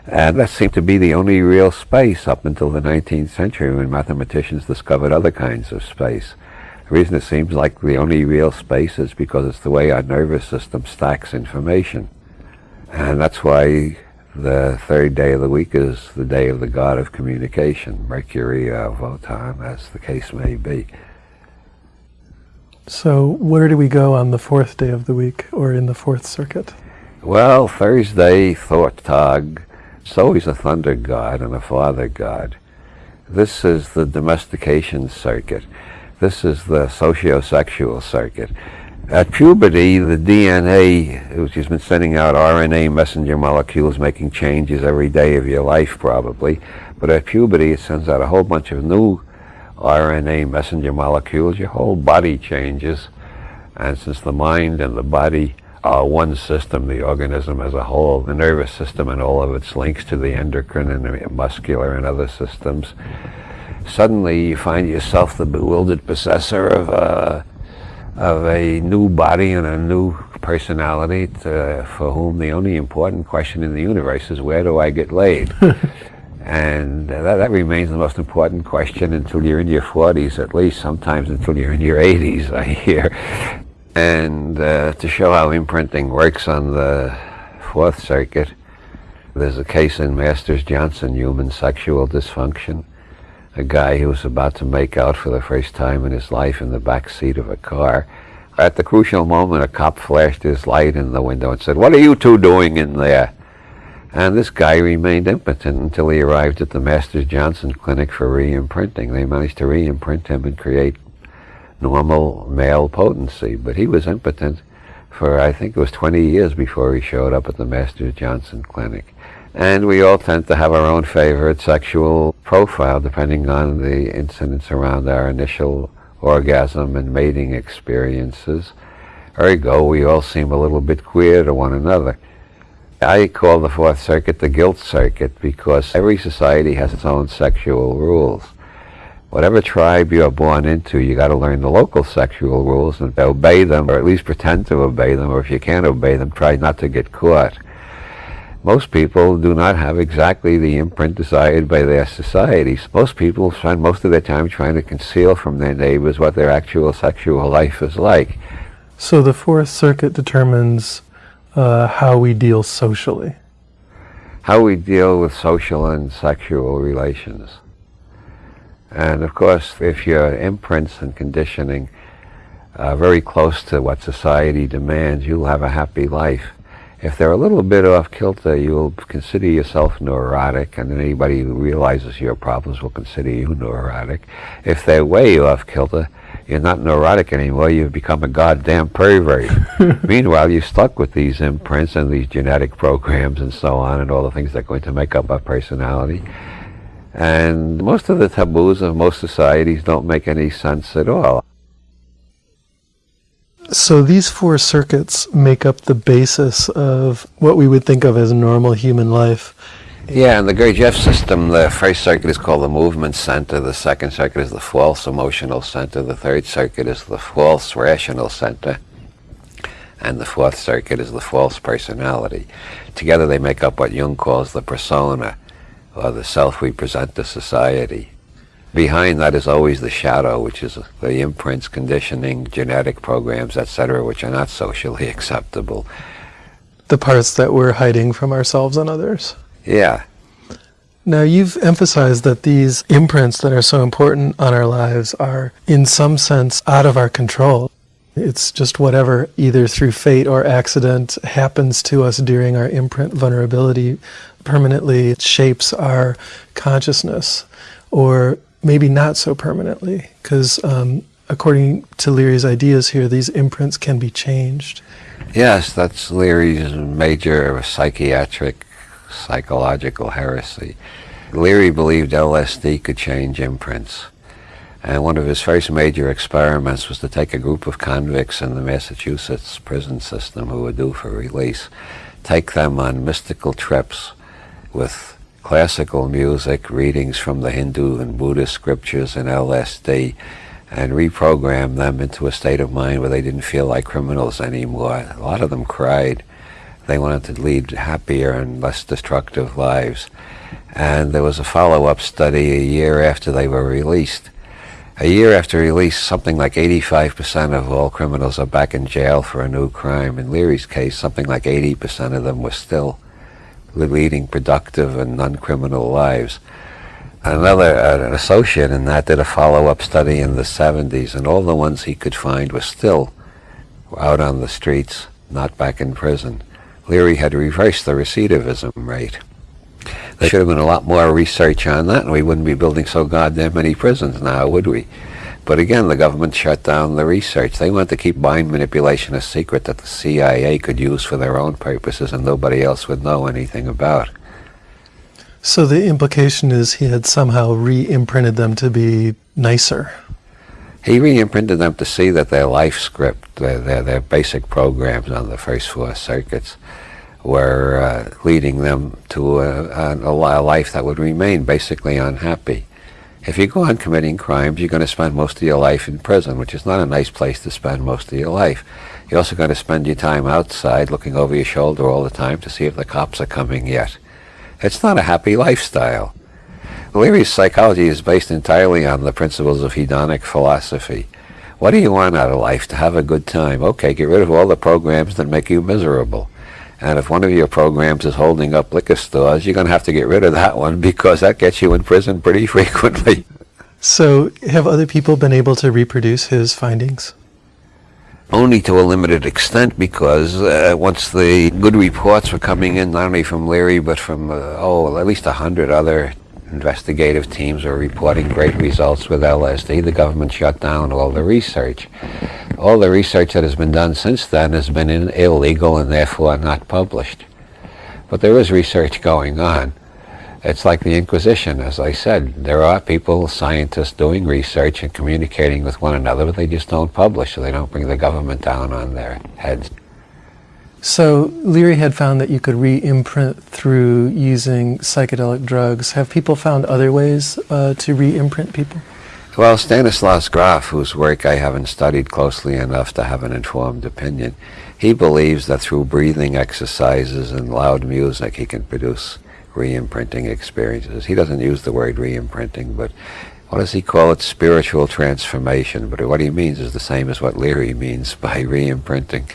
And that seemed to be the only real space up until the 19th century when mathematicians discovered other kinds of space. The reason it seems like the only real space is because it's the way our nervous system stacks information. And that's why the third day of the week is the day of the god of communication, Mercury or Wotan, as the case may be. So where do we go on the fourth day of the week or in the fourth circuit? Well, Thursday, Thortog, it's always a thunder god and a father god. This is the domestication circuit. This is the sociosexual circuit. At puberty, the DNA, which has been sending out RNA messenger molecules, making changes every day of your life probably, but at puberty it sends out a whole bunch of new RNA messenger molecules, your whole body changes. And since the mind and the body are one system, the organism as a whole, the nervous system and all of its links to the endocrine and the muscular and other systems, suddenly you find yourself the bewildered possessor of a, of a new body and a new personality to, for whom the only important question in the universe is where do I get laid? and uh, that, that remains the most important question until you're in your 40s at least, sometimes until you're in your 80s, I hear. And uh, to show how imprinting works on the Fourth Circuit, there's a case in Masters Johnson, human sexual dysfunction a guy who was about to make out for the first time in his life in the back seat of a car. At the crucial moment, a cop flashed his light in the window and said, What are you two doing in there? And this guy remained impotent until he arrived at the Masters Johnson Clinic for re-imprinting. They managed to re-imprint him and create normal male potency, but he was impotent for I think it was 20 years before he showed up at the Masters Johnson Clinic. And we all tend to have our own favorite sexual profile depending on the incidents around our initial orgasm and mating experiences. Ergo, we all seem a little bit queer to one another. I call the Fourth Circuit the guilt circuit because every society has its own sexual rules. Whatever tribe you're born into, you got to learn the local sexual rules and obey them, or at least pretend to obey them, or if you can't obey them, try not to get caught most people do not have exactly the imprint desired by their societies. Most people spend most of their time trying to conceal from their neighbors what their actual sexual life is like. So the Fourth Circuit determines uh, how we deal socially. How we deal with social and sexual relations. And of course, if your imprints and conditioning are very close to what society demands, you'll have a happy life. If they're a little bit off kilter, you'll consider yourself neurotic, and anybody who realizes your problems will consider you neurotic. If they're way off kilter, you're not neurotic anymore, you've become a goddamn pervert. Meanwhile, you're stuck with these imprints and these genetic programs and so on, and all the things that are going to make up our personality. And most of the taboos of most societies don't make any sense at all. So these four circuits make up the basis of what we would think of as normal human life. Yeah, in the Gurdjieff system, the first circuit is called the movement center, the second circuit is the false emotional center, the third circuit is the false rational center, and the fourth circuit is the false personality. Together they make up what Jung calls the persona, or the self we present to society. Behind that is always the shadow, which is the imprints, conditioning, genetic programs, etc., which are not socially acceptable. The parts that we're hiding from ourselves and others. Yeah. Now, you've emphasized that these imprints that are so important on our lives are, in some sense, out of our control. It's just whatever, either through fate or accident, happens to us during our imprint vulnerability permanently shapes our consciousness, or maybe not so permanently, because um, according to Leary's ideas here, these imprints can be changed. Yes, that's Leary's major psychiatric, psychological heresy. Leary believed LSD could change imprints. And one of his first major experiments was to take a group of convicts in the Massachusetts prison system who were due for release, take them on mystical trips with classical music, readings from the Hindu and Buddhist scriptures and LSD, and reprogram them into a state of mind where they didn't feel like criminals anymore. A lot of them cried. They wanted to lead happier and less destructive lives. And there was a follow-up study a year after they were released a year after release, something like 85% of all criminals are back in jail for a new crime. In Leary's case, something like 80% of them were still leading productive and non-criminal lives. Another an associate in that did a follow-up study in the 70s, and all the ones he could find were still out on the streets, not back in prison. Leary had reversed the recidivism rate. There should have been a lot more research on that, and we wouldn't be building so goddamn many prisons now, would we? But again, the government shut down the research. They wanted to keep mind manipulation a secret that the CIA could use for their own purposes and nobody else would know anything about. So the implication is he had somehow re-imprinted them to be nicer. He re-imprinted them to see that their life script, their, their, their basic programs on the first four circuits, were uh, leading them to a, a, a, life that would remain basically unhappy. If you go on committing crimes, you're going to spend most of your life in prison, which is not a nice place to spend most of your life. You're also going to spend your time outside looking over your shoulder all the time to see if the cops are coming yet. It's not a happy lifestyle. Leary's psychology is based entirely on the principles of hedonic philosophy. What do you want out of life? To have a good time. Okay, get rid of all the programs that make you miserable. And if one of your programs is holding up liquor stores, you're going to have to get rid of that one because that gets you in prison pretty frequently. So have other people been able to reproduce his findings? Only to a limited extent because uh, once the good reports were coming in, not only from Leary, but from, uh, oh, at least a hundred other investigative teams were reporting great results with LSD, the government shut down all the research all the research that has been done since then has been illegal and therefore not published. But there is research going on. It's like the Inquisition, as I said. There are people, scientists, doing research and communicating with one another, but they just don't publish, so they don't bring the government down on their heads. So Leary had found that you could re-imprint through using psychedelic drugs. Have people found other ways uh, to re-imprint people? Well, Stanislav Grof, whose work I haven't studied closely enough to have an informed opinion, he believes that through breathing exercises and loud music he can produce re-imprinting experiences. He doesn't use the word re-imprinting, but what does he call it? Spiritual transformation. But what he means is the same as what Leary means by re-imprinting.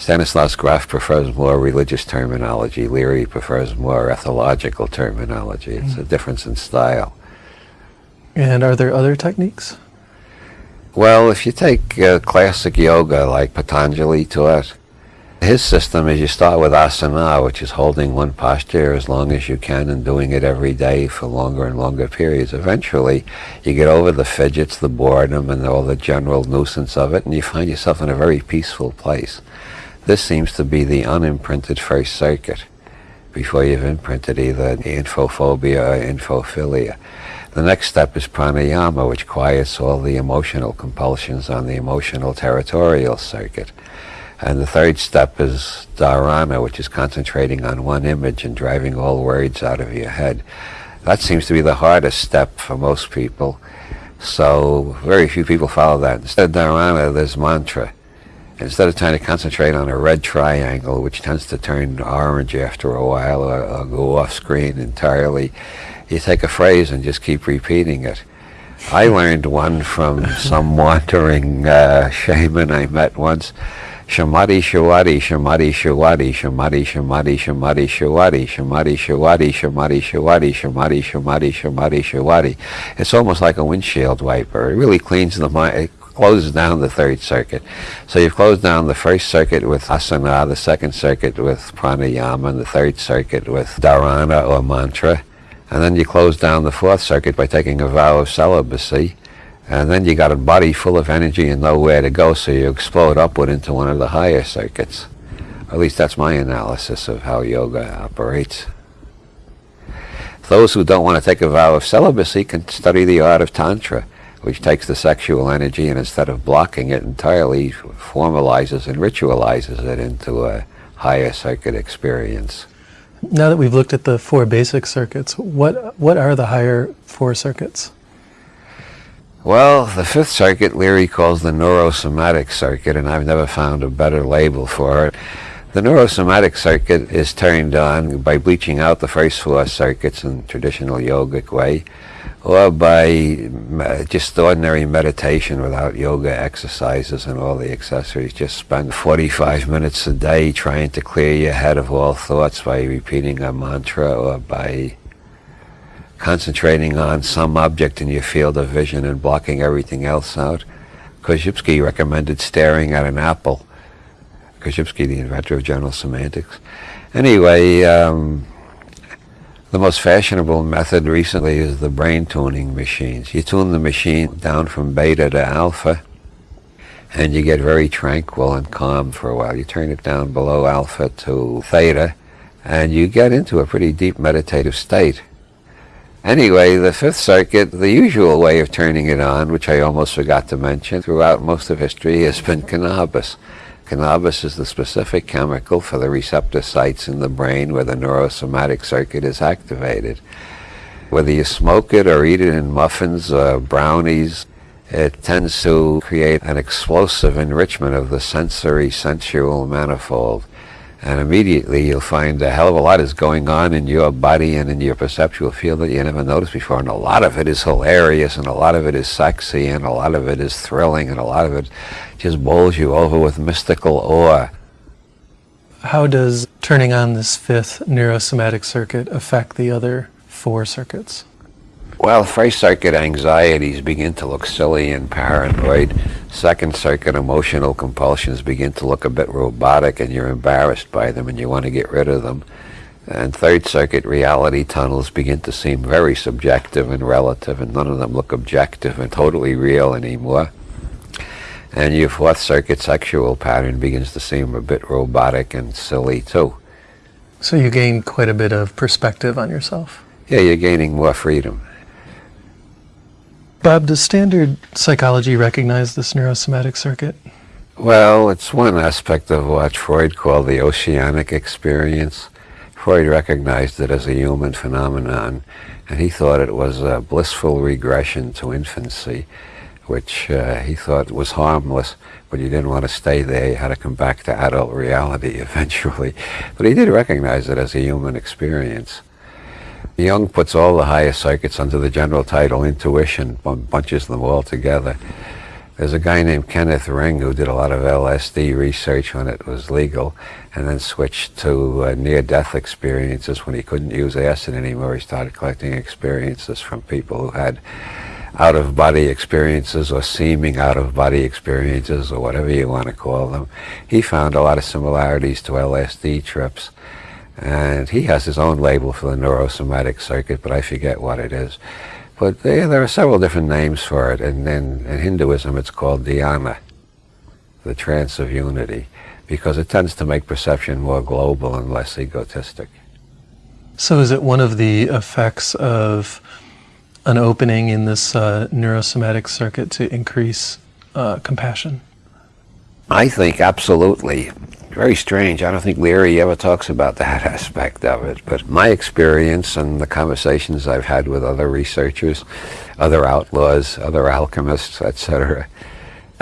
Stanislav Grof prefers more religious terminology. Leary prefers more ethological terminology. It's a difference in style. And are there other techniques? Well, if you take uh, classic yoga like Patanjali taught, his system is you start with asana, which is holding one posture as long as you can and doing it every day for longer and longer periods. Eventually, you get over the fidgets, the boredom, and all the general nuisance of it, and you find yourself in a very peaceful place. This seems to be the unimprinted first circuit before you've imprinted either infophobia or infophilia. The next step is pranayama, which quiets all the emotional compulsions on the emotional territorial circuit. And the third step is dharana, which is concentrating on one image and driving all words out of your head. That seems to be the hardest step for most people. So very few people follow that. Instead of dharana, there's mantra. Instead of trying to concentrate on a red triangle, which tends to turn orange after a while or, or go off screen entirely, you take a phrase and just keep repeating it. I learned one from some wandering uh, shaman I met once. Shamati Shawati, Shamati Shawati, Shamati Shamati, Shamati Shawati, Shamati Shawati, Shamati Shawati, Shamati Shamati, Shamati Shawati. It's almost like a windshield wiper. It really cleans the mind, it closes down the third circuit. So you've closed down the first circuit with asana, the second circuit with pranayama, and the third circuit with dharana or mantra. And then you close down the fourth circuit by taking a vow of celibacy. And then you got a body full of energy and nowhere to go, so you explode upward into one of the higher circuits. At least that's my analysis of how yoga operates. Those who don't want to take a vow of celibacy can study the art of Tantra, which takes the sexual energy and instead of blocking it entirely, formalizes and ritualizes it into a higher circuit experience. Now that we've looked at the four basic circuits, what, what are the higher four circuits? Well, the fifth circuit Leary calls the neurosomatic circuit, and I've never found a better label for it. The neurosomatic circuit is turned on by bleaching out the first four circuits in traditional yogic way, or by just ordinary meditation without yoga exercises and all the accessories. Just spend 45 minutes a day trying to clear your head of all thoughts by repeating a mantra or by concentrating on some object in your field of vision and blocking everything else out. Korzybski recommended staring at an apple Korzybski, the inventor of general semantics. Anyway, um, the most fashionable method recently is the brain tuning machines. You tune the machine down from beta to alpha, and you get very tranquil and calm for a while. You turn it down below alpha to theta, and you get into a pretty deep meditative state. Anyway, the Fifth Circuit, the usual way of turning it on, which I almost forgot to mention throughout most of history, has been cannabis. Cannabis is the specific chemical for the receptor sites in the brain where the neurosomatic circuit is activated. Whether you smoke it or eat it in muffins or brownies, it tends to create an explosive enrichment of the sensory sensual manifold and immediately you'll find a hell of a lot is going on in your body and in your perceptual field that you never noticed before. And a lot of it is hilarious, and a lot of it is sexy, and a lot of it is thrilling, and a lot of it just bowls you over with mystical awe. How does turning on this fifth neurosomatic circuit affect the other four circuits? Well, first circuit anxieties begin to look silly and paranoid. Second circuit emotional compulsions begin to look a bit robotic and you're embarrassed by them and you want to get rid of them. And third circuit reality tunnels begin to seem very subjective and relative and none of them look objective and totally real anymore. And your fourth circuit sexual pattern begins to seem a bit robotic and silly too. So you gain quite a bit of perspective on yourself. Yeah, you're gaining more freedom. Bob, does standard psychology recognize this neurosomatic circuit? Well, it's one aspect of what Freud called the oceanic experience. Freud recognized it as a human phenomenon, and he thought it was a blissful regression to infancy, which uh, he thought was harmless, but you didn't want to stay there. You had to come back to adult reality eventually. But he did recognize it as a human experience. Jung puts all the higher circuits under the general title intuition, bunches them all together. There's a guy named Kenneth Ring who did a lot of LSD research when it was legal and then switched to uh, near-death experiences when he couldn't use acid anymore. He started collecting experiences from people who had out-of-body experiences or seeming out-of-body experiences or whatever you want to call them. He found a lot of similarities to LSD trips. And he has his own label for the neurosomatic circuit, but I forget what it is. But there, there are several different names for it, and in, in Hinduism it's called dhyana, the trance of unity, because it tends to make perception more global and less egotistic. So is it one of the effects of an opening in this uh, neurosomatic circuit to increase uh, compassion? I think absolutely very strange. I don't think Leary ever talks about that aspect of it. But my experience and the conversations I've had with other researchers, other outlaws, other alchemists, etc.,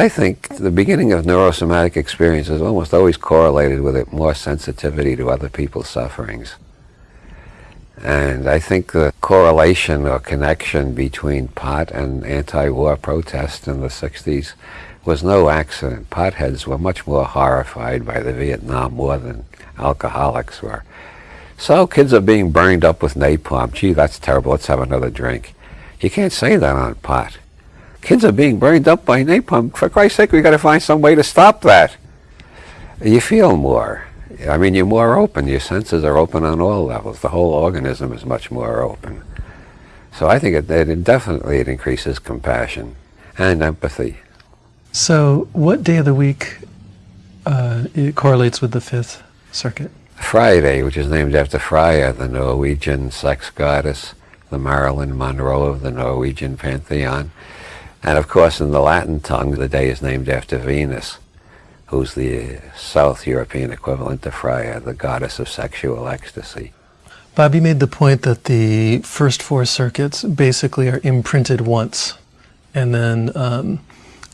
I think the beginning of neurosomatic experience is almost always correlated with it more sensitivity to other people's sufferings. And I think the correlation or connection between pot and anti-war protest in the 60s was no accident. Potheads were much more horrified by the Vietnam War than alcoholics were. So kids are being burned up with napalm. Gee, that's terrible. Let's have another drink. You can't say that on pot. Kids are being burned up by napalm. For Christ's sake, we got to find some way to stop that. You feel more. I mean, you're more open. Your senses are open on all levels. The whole organism is much more open. So I think it, it definitely it increases compassion and empathy. So, what day of the week uh, it correlates with the fifth circuit? Friday, which is named after Freya, the Norwegian sex goddess, the Marilyn Monroe of the Norwegian pantheon. And of course, in the Latin tongue, the day is named after Venus, who's the South European equivalent to Freya, the goddess of sexual ecstasy. Bobby made the point that the first four circuits basically are imprinted once and then um,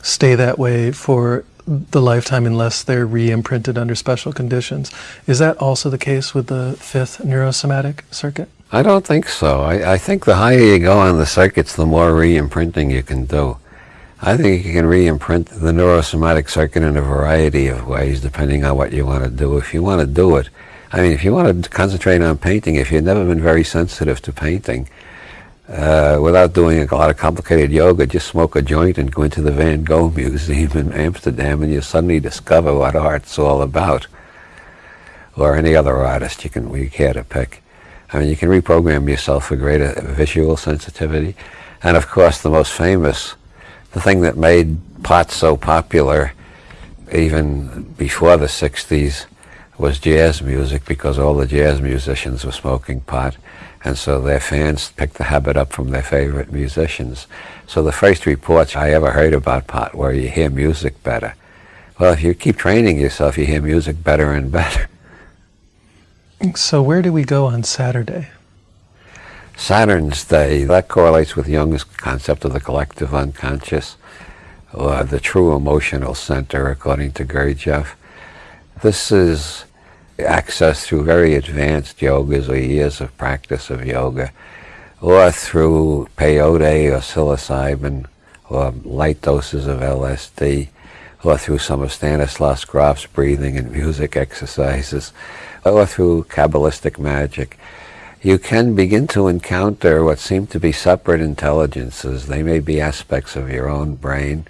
stay that way for the lifetime unless they're re-imprinted under special conditions. Is that also the case with the fifth neurosomatic circuit? I don't think so. I, I think the higher you go on the circuits, the more re-imprinting you can do. I think you can re-imprint the neurosomatic circuit in a variety of ways depending on what you want to do. If you want to do it, I mean, if you want to concentrate on painting, if you've never been very sensitive to painting, uh, without doing a lot of complicated yoga, just smoke a joint and go into the Van Gogh Museum in Amsterdam and you suddenly discover what art's all about. Or any other artist you can we care to pick. I mean, you can reprogram yourself for greater visual sensitivity. And of course, the most famous, the thing that made pot so popular even before the 60s was jazz music because all the jazz musicians were smoking pot and so their fans picked the habit up from their favorite musicians. So the first reports I ever heard about pot were you hear music better. Well, if you keep training yourself, you hear music better and better. So where do we go on Saturday? Saturn's Day, that correlates with Jung's concept of the collective unconscious, or the true emotional center, according to Gurdjieff. This is access through very advanced yogas or years of practice of yoga, or through peyote or psilocybin, or light doses of LSD, or through some of Stanislav Grof's breathing and music exercises, or through Kabbalistic magic, you can begin to encounter what seem to be separate intelligences. They may be aspects of your own brain,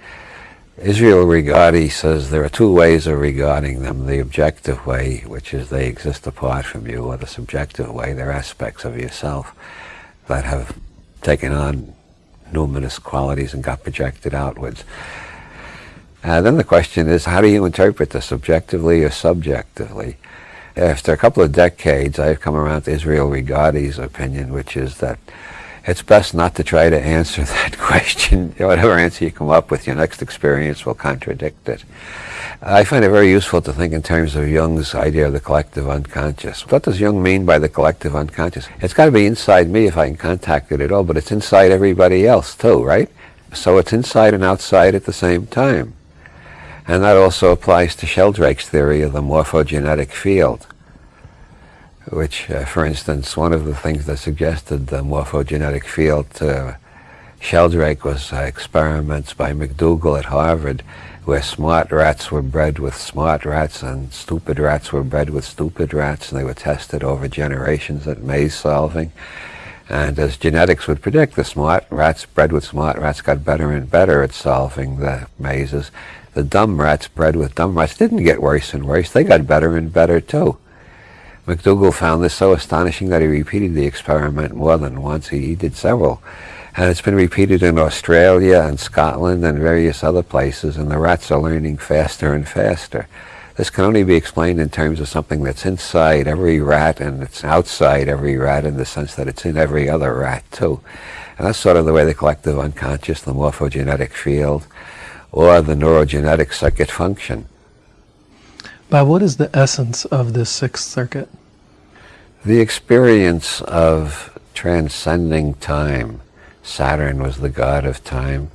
Israel Regardie says there are two ways of regarding them. The objective way, which is they exist apart from you, or the subjective way, they're aspects of yourself that have taken on numinous qualities and got projected outwards. And uh, then the question is, how do you interpret this, subjectively or subjectively? After a couple of decades, I've come around to Israel Regardie's opinion, which is that it's best not to try to answer that question. Whatever answer you come up with, your next experience will contradict it. I find it very useful to think in terms of Jung's idea of the collective unconscious. What does Jung mean by the collective unconscious? It's got to be inside me if I can contact it at all, but it's inside everybody else too, right? So it's inside and outside at the same time. And that also applies to Sheldrake's theory of the morphogenetic field which, uh, for instance, one of the things that suggested the morphogenetic field to Sheldrake was uh, experiments by McDougall at Harvard where smart rats were bred with smart rats and stupid rats were bred with stupid rats and they were tested over generations at maze solving. And as genetics would predict, the smart rats bred with smart rats got better and better at solving the mazes. The dumb rats bred with dumb rats didn't get worse and worse. They got better and better too. McDougall found this so astonishing that he repeated the experiment more than once. He, he did several. And it's been repeated in Australia and Scotland and various other places, and the rats are learning faster and faster. This can only be explained in terms of something that's inside every rat and it's outside every rat in the sense that it's in every other rat too. And that's sort of the way the collective unconscious, the morphogenetic field, or the neurogenetic circuit function. What is the essence of this sixth circuit? The experience of transcending time. Saturn was the god of time.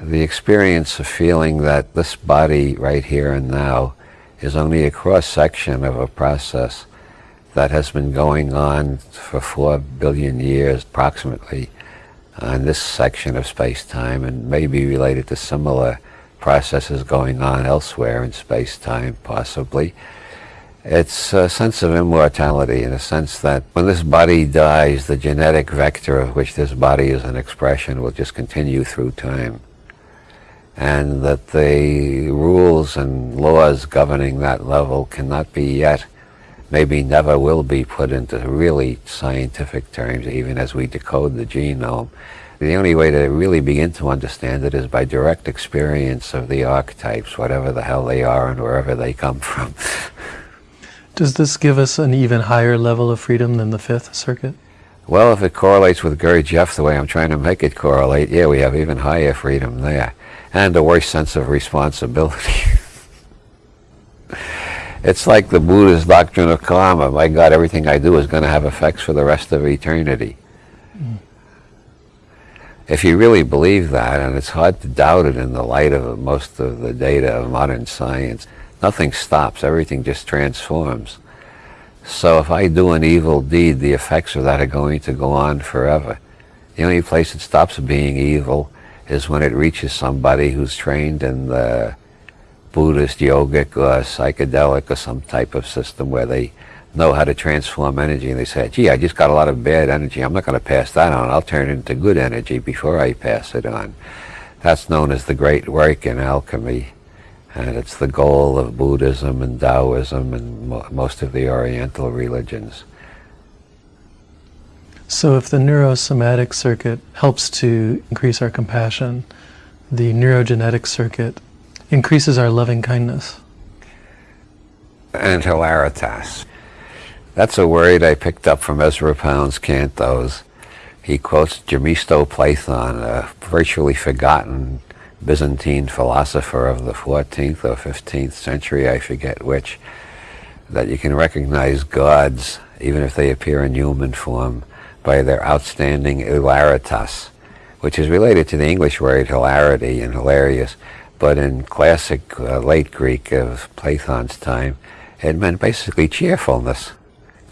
The experience of feeling that this body right here and now is only a cross-section of a process that has been going on for four billion years approximately on this section of space-time and may be related to similar processes going on elsewhere in space-time, possibly. It's a sense of immortality in a sense that when this body dies, the genetic vector of which this body is an expression will just continue through time. and that the rules and laws governing that level cannot be yet, maybe never will be put into really scientific terms, even as we decode the genome. The only way to really begin to understand it is by direct experience of the archetypes, whatever the hell they are and wherever they come from. Does this give us an even higher level of freedom than the Fifth Circuit? Well, if it correlates with Gurdjieff the way I'm trying to make it correlate, yeah, we have even higher freedom there. And a worse sense of responsibility. it's like the Buddhist doctrine of karma. My God, everything I do is going to have effects for the rest of eternity. If you really believe that, and it's hard to doubt it in the light of most of the data of modern science, nothing stops, everything just transforms. So if I do an evil deed, the effects of that are going to go on forever. The only place it stops being evil is when it reaches somebody who's trained in the Buddhist, yogic, or psychedelic, or some type of system where they know how to transform energy and they say, gee, I just got a lot of bad energy. I'm not going to pass that on. I'll turn it into good energy before I pass it on. That's known as the great work in alchemy. And it's the goal of Buddhism and Taoism and mo most of the Oriental religions. So if the neurosomatic circuit helps to increase our compassion, the neurogenetic circuit increases our loving kindness. And hilaritas. That's a word I picked up from Ezra Pound's cantos. He quotes Gemistos Platon, a virtually forgotten Byzantine philosopher of the 14th or 15th century, I forget which, that you can recognize gods, even if they appear in human form, by their outstanding hilaritas, which is related to the English word hilarity and hilarious, but in classic uh, late Greek of Platon's time, it meant basically cheerfulness,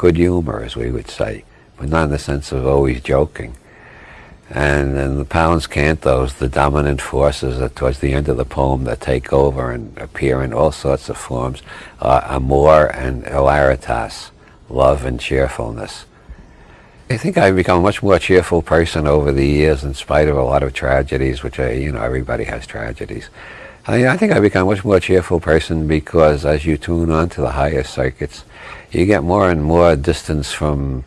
good humor, as we would say, but not in the sense of always joking. And in the Pound's cantos, the dominant forces that towards the end of the poem that take over and appear in all sorts of forms are amor and hilaritas, love and cheerfulness. I think I've become a much more cheerful person over the years in spite of a lot of tragedies, which I, you know, everybody has tragedies. I, I think I've become a much more cheerful person because as you tune on to the higher circuits, you get more and more distance from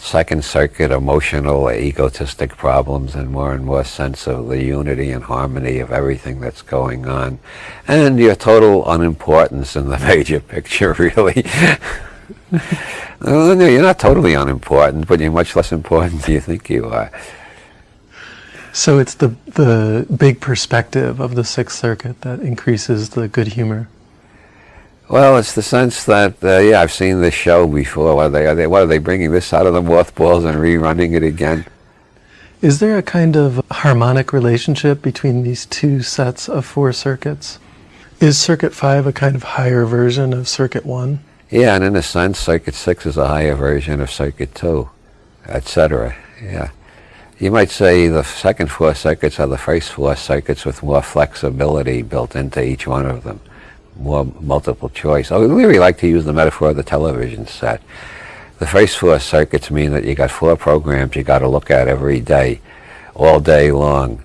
second circuit emotional egotistic problems and more and more sense of the unity and harmony of everything that's going on. And your total unimportance in the major picture really. You're not totally unimportant but you're much less important than you think you are. So it's the the big perspective of the sixth circuit that increases the good humor well, it's the sense that uh, yeah, I've seen this show before. What are they? Are they? What are they bringing this out of the mothballs and rerunning it again? Is there a kind of harmonic relationship between these two sets of four circuits? Is Circuit Five a kind of higher version of Circuit One? Yeah, and in a sense, Circuit Six is a higher version of Circuit Two, etc. Yeah. You might say the second four circuits are the first four circuits with more flexibility built into each one of them more multiple choice. I really like to use the metaphor of the television set. The first four circuits mean that you got four programs you got to look at every day, all day long.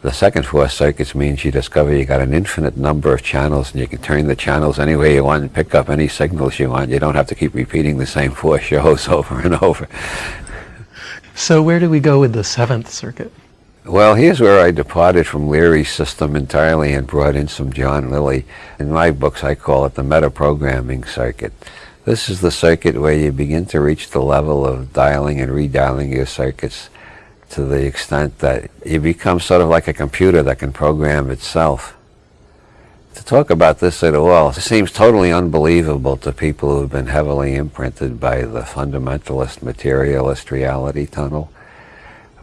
The second four circuits means you discover you got an infinite number of channels and you can turn the channels any way you want and pick up any signals you want. You don't have to keep repeating the same four shows over and over. So where do we go with the seventh circuit? Well, here's where I departed from Leary's system entirely and brought in some John Lilly. In my books, I call it the metaprogramming circuit. This is the circuit where you begin to reach the level of dialing and redialing your circuits to the extent that you become sort of like a computer that can program itself. To talk about this at all seems totally unbelievable to people who've been heavily imprinted by the fundamentalist materialist reality tunnel.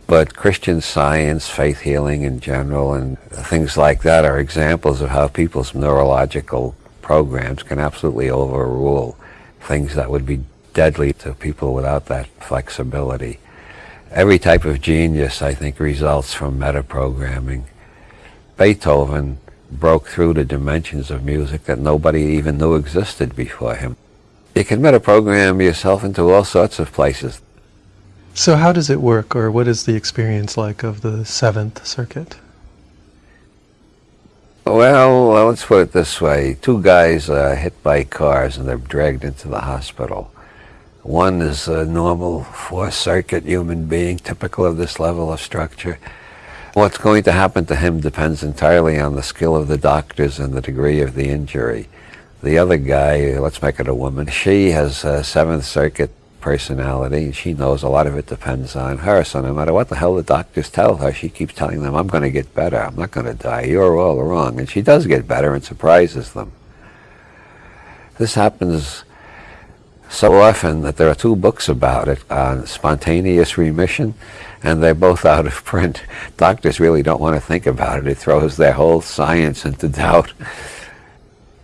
But Christian science, faith healing in general, and things like that are examples of how people's neurological programs can absolutely overrule things that would be deadly to people without that flexibility. Every type of genius, I think, results from metaprogramming. Beethoven broke through the dimensions of music that nobody even knew existed before him. You can metaprogram yourself into all sorts of places. So how does it work, or what is the experience like of the Seventh Circuit? Well, let's put it this way. Two guys are hit by cars and they're dragged into the hospital. One is a normal four-circuit human being, typical of this level of structure. What's going to happen to him depends entirely on the skill of the doctors and the degree of the injury. The other guy, let's make it a woman, she has a Seventh Circuit personality. And she knows a lot of it depends on her. So no matter what the hell the doctors tell her, she keeps telling them, I'm going to get better. I'm not going to die. You're all wrong. And she does get better and surprises them. This happens so often that there are two books about it on spontaneous remission and they're both out of print. Doctors really don't want to think about it. It throws their whole science into doubt.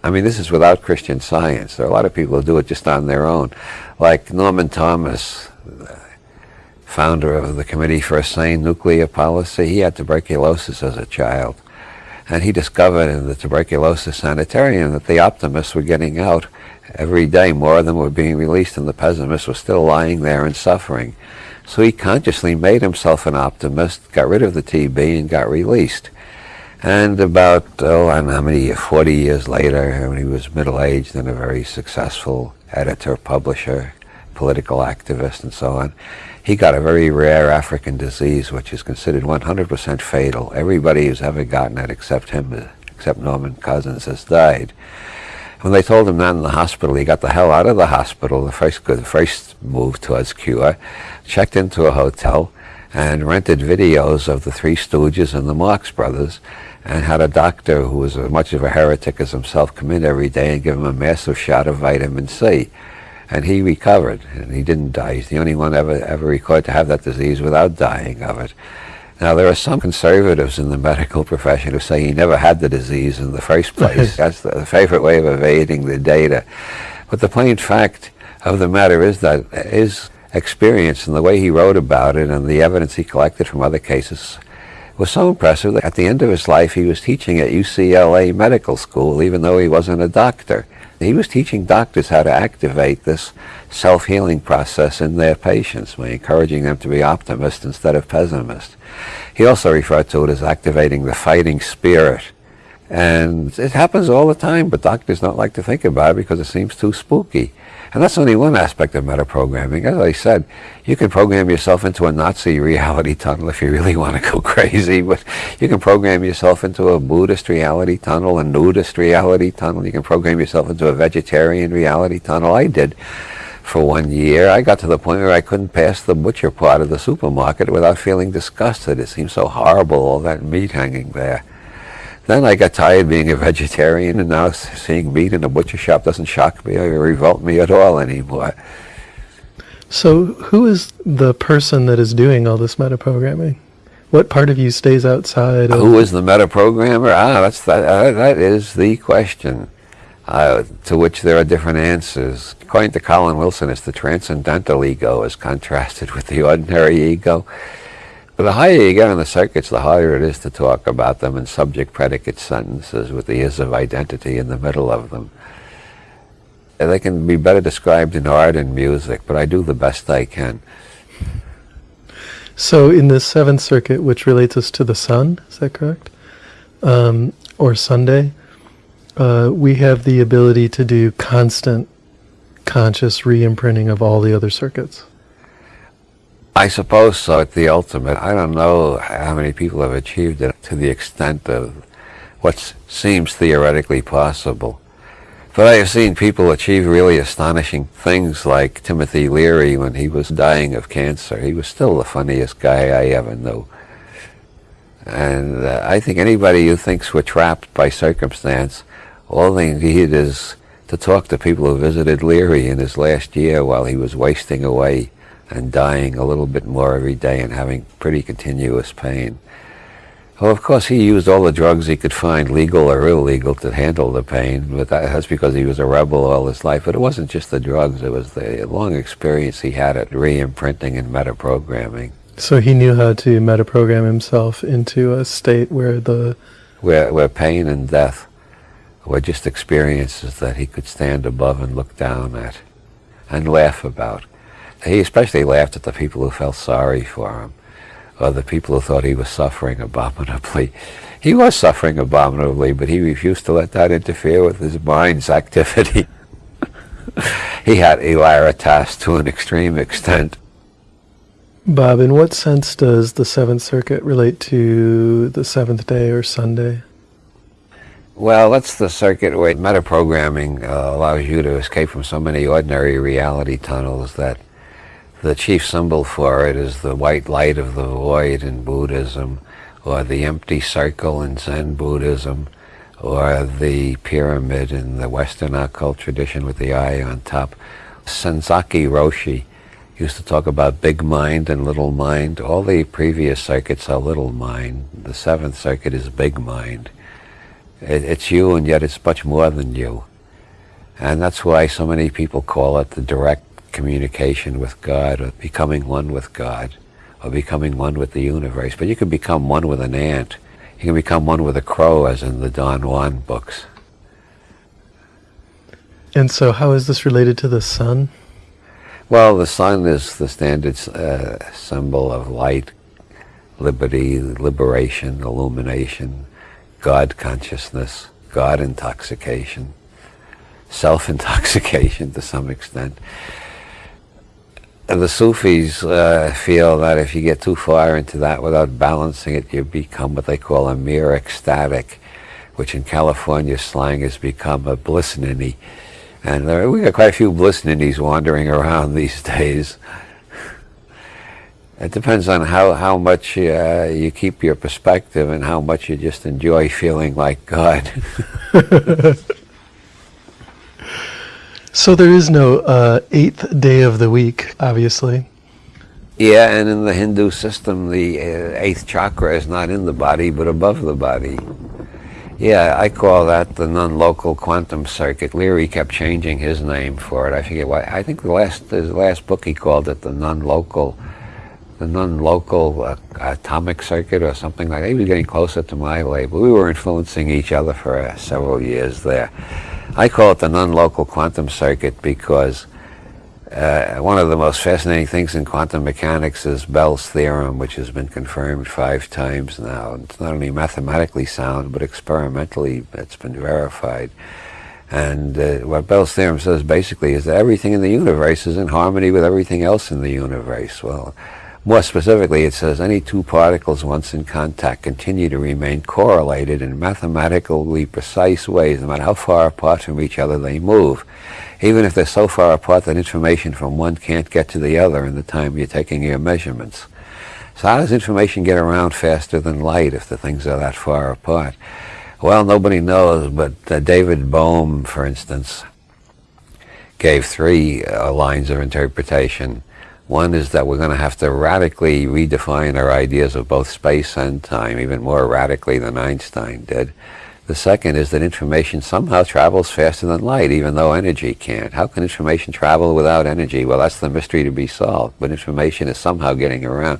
I mean, this is without Christian science. There are a lot of people who do it just on their own. Like Norman Thomas, founder of the Committee for a Sane Nuclear Policy, he had tuberculosis as a child. And he discovered in the tuberculosis sanitarium that the optimists were getting out every day. More of them were being released and the pessimists were still lying there and suffering. So he consciously made himself an optimist, got rid of the TB and got released. And about, oh, I don't know how many, 40 years later, when he was middle-aged and a very successful editor, publisher, political activist, and so on, he got a very rare African disease, which is considered 100% fatal. Everybody who's ever gotten it, except him, except Norman Cousins, has died. When they told him that in the hospital, he got the hell out of the hospital, the first, the first move towards cure, checked into a hotel, and rented videos of the Three Stooges and the Marx Brothers, and had a doctor who was as much of a heretic as himself come in every day and give him a massive shot of vitamin C. And he recovered, and he didn't die. He's the only one ever, ever recorded to have that disease without dying of it. Now, there are some conservatives in the medical profession who say he never had the disease in the first place. That's the favorite way of evading the data. But the plain fact of the matter is that his experience and the way he wrote about it and the evidence he collected from other cases was so impressive that at the end of his life he was teaching at UCLA Medical School even though he wasn't a doctor. He was teaching doctors how to activate this self-healing process in their patients by encouraging them to be optimist instead of pessimist. He also referred to it as activating the fighting spirit. And it happens all the time, but doctors don't like to think about it because it seems too spooky. And that's only one aspect of metaprogramming. As I said, you can program yourself into a Nazi reality tunnel if you really want to go crazy, but you can program yourself into a Buddhist reality tunnel, a nudist reality tunnel. You can program yourself into a vegetarian reality tunnel. I did for one year. I got to the point where I couldn't pass the butcher part of the supermarket without feeling disgusted. It seemed so horrible, all that meat hanging there. Then I got tired being a vegetarian, and now seeing meat in a butcher shop doesn't shock me or revolt me at all anymore. So, who is the person that is doing all this metaprogramming? What part of you stays outside? Of who is the metaprogrammer? Ah, that's that. Uh, that is the question, uh, to which there are different answers. According to Colin Wilson, it's the transcendental ego as contrasted with the ordinary ego. The higher you get on the circuits, the harder it is to talk about them in subject-predicate sentences with the is of identity in the middle of them. And they can be better described in art and music, but I do the best I can. So in the seventh circuit, which relates us to the sun, is that correct? Um, or Sunday, uh, we have the ability to do constant conscious re-imprinting of all the other circuits. I suppose so at the ultimate. I don't know how many people have achieved it to the extent of what seems theoretically possible. But I have seen people achieve really astonishing things like Timothy Leary when he was dying of cancer. He was still the funniest guy I ever knew. And uh, I think anybody who thinks we're trapped by circumstance, all they need is to talk to people who visited Leary in his last year while he was wasting away and dying a little bit more every day and having pretty continuous pain. Well, of course, he used all the drugs he could find, legal or illegal, to handle the pain, but that's because he was a rebel all his life. But it wasn't just the drugs, it was the long experience he had at re-imprinting and metaprogramming. So he knew how to metaprogram himself into a state where the... Where, where pain and death were just experiences that he could stand above and look down at and laugh about. He especially laughed at the people who felt sorry for him. or the people who thought he was suffering abominably. He was suffering abominably, but he refused to let that interfere with his mind's activity. he had hilaritas to an extreme extent. Bob, in what sense does the Seventh Circuit relate to the seventh day or Sunday? Well, that's the circuit where metaprogramming uh, allows you to escape from so many ordinary reality tunnels that the chief symbol for it is the white light of the void in Buddhism, or the empty circle in Zen Buddhism, or the pyramid in the Western occult tradition with the eye on top. Senzaki Roshi used to talk about big mind and little mind. All the previous circuits are little mind. The seventh circuit is big mind. It, it's you and yet it's much more than you. And that's why so many people call it the direct communication with God or becoming one with God or becoming one with the universe. But you can become one with an ant. You can become one with a crow as in the Don Juan books. And so how is this related to the sun? Well, the sun is the standard uh, symbol of light, liberty, liberation, illumination, God consciousness, God intoxication, self-intoxication to some extent. The Sufis uh, feel that if you get too far into that without balancing it, you become what they call a mere ecstatic, which in California slang has become a bliss ninny and there, we got quite a few bliss ninnies wandering around these days. It depends on how, how much uh, you keep your perspective and how much you just enjoy feeling like God. so there is no uh, eighth day of the week, obviously. Yeah, and in the Hindu system, the uh, eighth chakra is not in the body, but above the body. Yeah, I call that the non-local quantum circuit. Leary kept changing his name for it. I forget why. I think the last his last book he called it the non-local, the non-local uh, atomic circuit or something like that. He was getting closer to my label. We were influencing each other for uh, several years there. I call it the non-local quantum circuit because uh, one of the most fascinating things in quantum mechanics is Bell's theorem, which has been confirmed five times now. It's not only mathematically sound, but experimentally it's been verified. And uh, what Bell's theorem says basically is that everything in the universe is in harmony with everything else in the universe. Well, more specifically, it says any two particles once in contact continue to remain correlated in mathematically precise ways, no matter how far apart from each other they move even if they're so far apart that information from one can't get to the other in the time you're taking your measurements. So how does information get around faster than light if the things are that far apart? Well, nobody knows, but uh, David Bohm, for instance, gave three uh, lines of interpretation. One is that we're going to have to radically redefine our ideas of both space and time, even more radically than Einstein did. The second is that information somehow travels faster than light, even though energy can't. How can information travel without energy? Well, that's the mystery to be solved, but information is somehow getting around.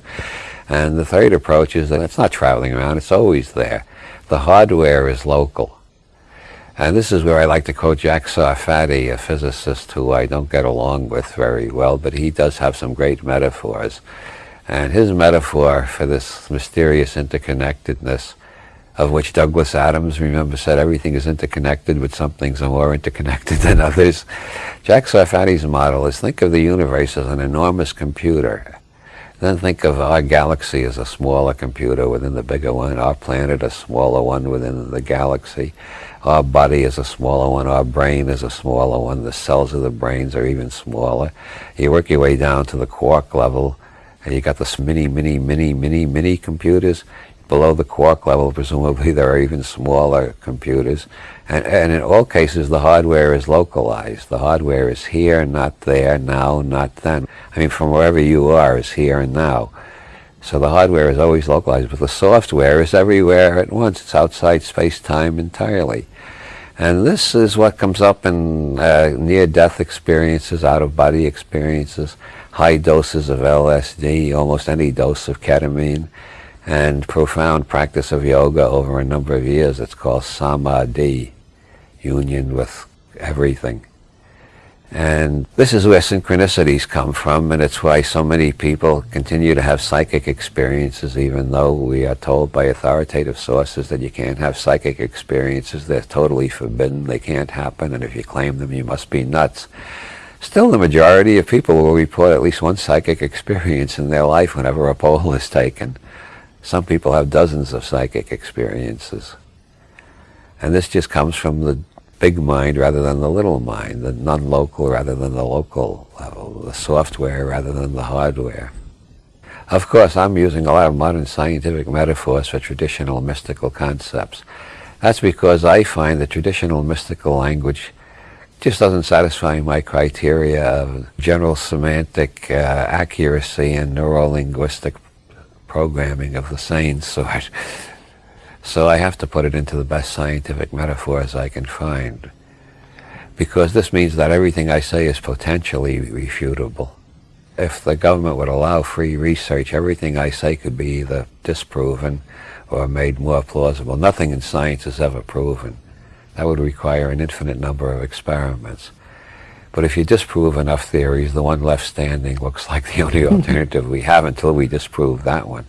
And the third approach is that it's not traveling around, it's always there. The hardware is local. And this is where I like to quote Jack Sarfatti, a physicist who I don't get along with very well, but he does have some great metaphors. And his metaphor for this mysterious interconnectedness of which Douglas Adams, remember, said everything is interconnected, but some things are more interconnected than others. Jack Sarfatti's model is think of the universe as an enormous computer. Then think of our galaxy as a smaller computer within the bigger one, our planet a smaller one within the galaxy, our body is a smaller one, our brain is a smaller one, the cells of the brains are even smaller. You work your way down to the quark level, and you got this mini, mini, mini, mini, mini computers below the quark level, presumably there are even smaller computers. And, and, in all cases, the hardware is localized. The hardware is here, not there, now, not then. I mean, from wherever you are is here and now. So the hardware is always localized, but the software is everywhere at once. It's outside space-time entirely. And this is what comes up in uh, near-death experiences, out-of-body experiences, high doses of LSD, almost any dose of ketamine, and profound practice of yoga over a number of years. It's called samadhi, union with everything. And this is where synchronicities come from, and it's why so many people continue to have psychic experiences, even though we are told by authoritative sources that you can't have psychic experiences. They're totally forbidden. They can't happen, and if you claim them, you must be nuts. Still, the majority of people will report at least one psychic experience in their life whenever a poll is taken. Some people have dozens of psychic experiences. And this just comes from the big mind rather than the little mind, the non-local rather than the local level, the software rather than the hardware. Of course, I'm using a lot of modern scientific metaphors for traditional mystical concepts. That's because I find the traditional mystical language just doesn't satisfy my criteria of general semantic uh, accuracy and neuro-linguistic programming of the sane sort. So I have to put it into the best scientific metaphors I can find. Because this means that everything I say is potentially refutable. If the government would allow free research, everything I say could be either disproven or made more plausible. Nothing in science is ever proven. That would require an infinite number of experiments. But if you disprove enough theories, the one left standing looks like the only alternative we have until we disprove that one.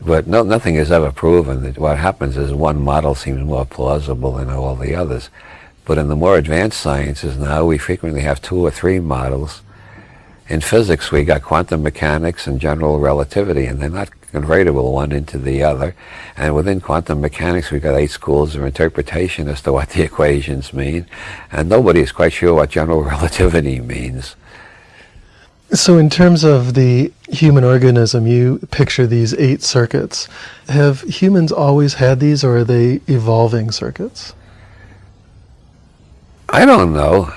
But no, nothing is ever proven. That what happens is one model seems more plausible than all the others. But in the more advanced sciences now, we frequently have two or three models. In physics, we got quantum mechanics and general relativity, and they're not convertible one into the other. And within quantum mechanics, we've got eight schools of interpretation as to what the equations mean. And nobody is quite sure what general relativity means. So in terms of the human organism, you picture these eight circuits. Have humans always had these, or are they evolving circuits? I don't know.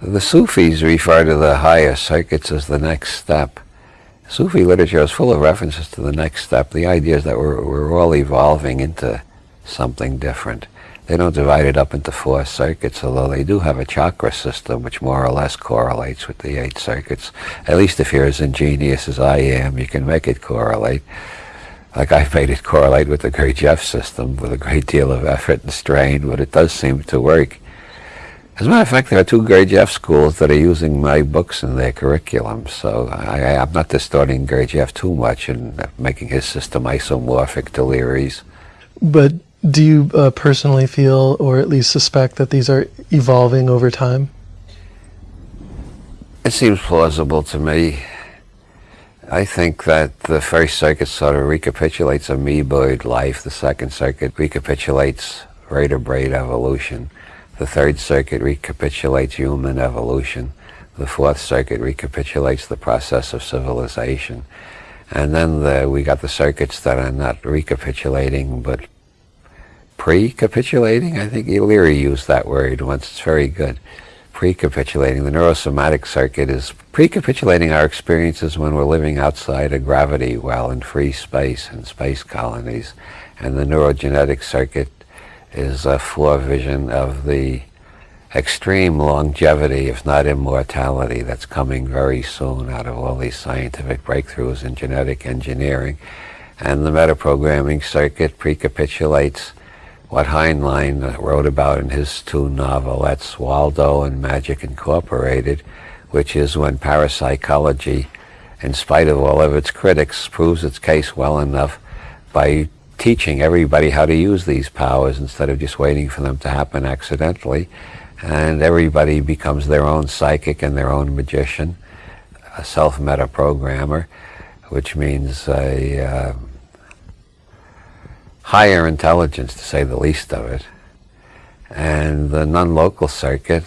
The Sufis refer to the higher circuits as the next step. Sufi literature is full of references to the next step. The idea is that we're, we're all evolving into something different. They don't divide it up into four circuits, although they do have a chakra system which more or less correlates with the eight circuits. At least if you're as ingenious as I am, you can make it correlate. Like I've made it correlate with the Gurdjieff system with a great deal of effort and strain, but it does seem to work. As a matter of fact, there are two Gurdjieff schools that are using my books in their curriculum, so I, am not distorting Gurdjieff too much and making his system isomorphic to Leary's. But do you uh, personally feel, or at least suspect, that these are evolving over time? It seems plausible to me. I think that the first circuit sort of recapitulates amoeboid life. The second circuit recapitulates vertebrate evolution. The third circuit recapitulates human evolution. The fourth circuit recapitulates the process of civilization. And then the, we got the circuits that are not recapitulating, but pre-capitulating. I think Leary used that word once. It's very good. Pre-capitulating. The neurosomatic circuit is pre-capitulating our experiences when we're living outside of gravity while in free space and space colonies. And the neurogenetic circuit is a forevision of the extreme longevity, if not immortality, that's coming very soon out of all these scientific breakthroughs in genetic engineering. And the metaprogramming circuit precapitulates what Heinlein wrote about in his two novelettes, Waldo and Magic Incorporated, which is when parapsychology, in spite of all of its critics, proves its case well enough by teaching everybody how to use these powers instead of just waiting for them to happen accidentally. And everybody becomes their own psychic and their own magician, a self-meta programmer, which means a uh, higher intelligence, to say the least of it. And the non-local circuit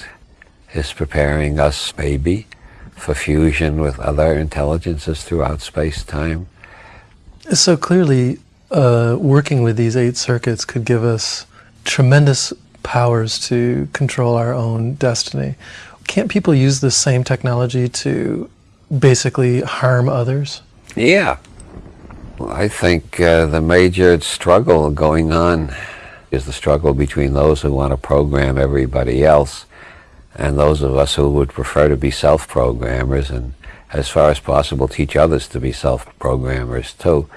is preparing us, maybe, for fusion with other intelligences throughout space-time. So clearly, uh, working with these eight circuits could give us tremendous powers to control our own destiny. Can't people use the same technology to basically harm others? Yeah, I think uh, the major struggle going on is the struggle between those who want to program everybody else and those of us who would prefer to be self-programmers and as far as possible teach others to be self-programmers too.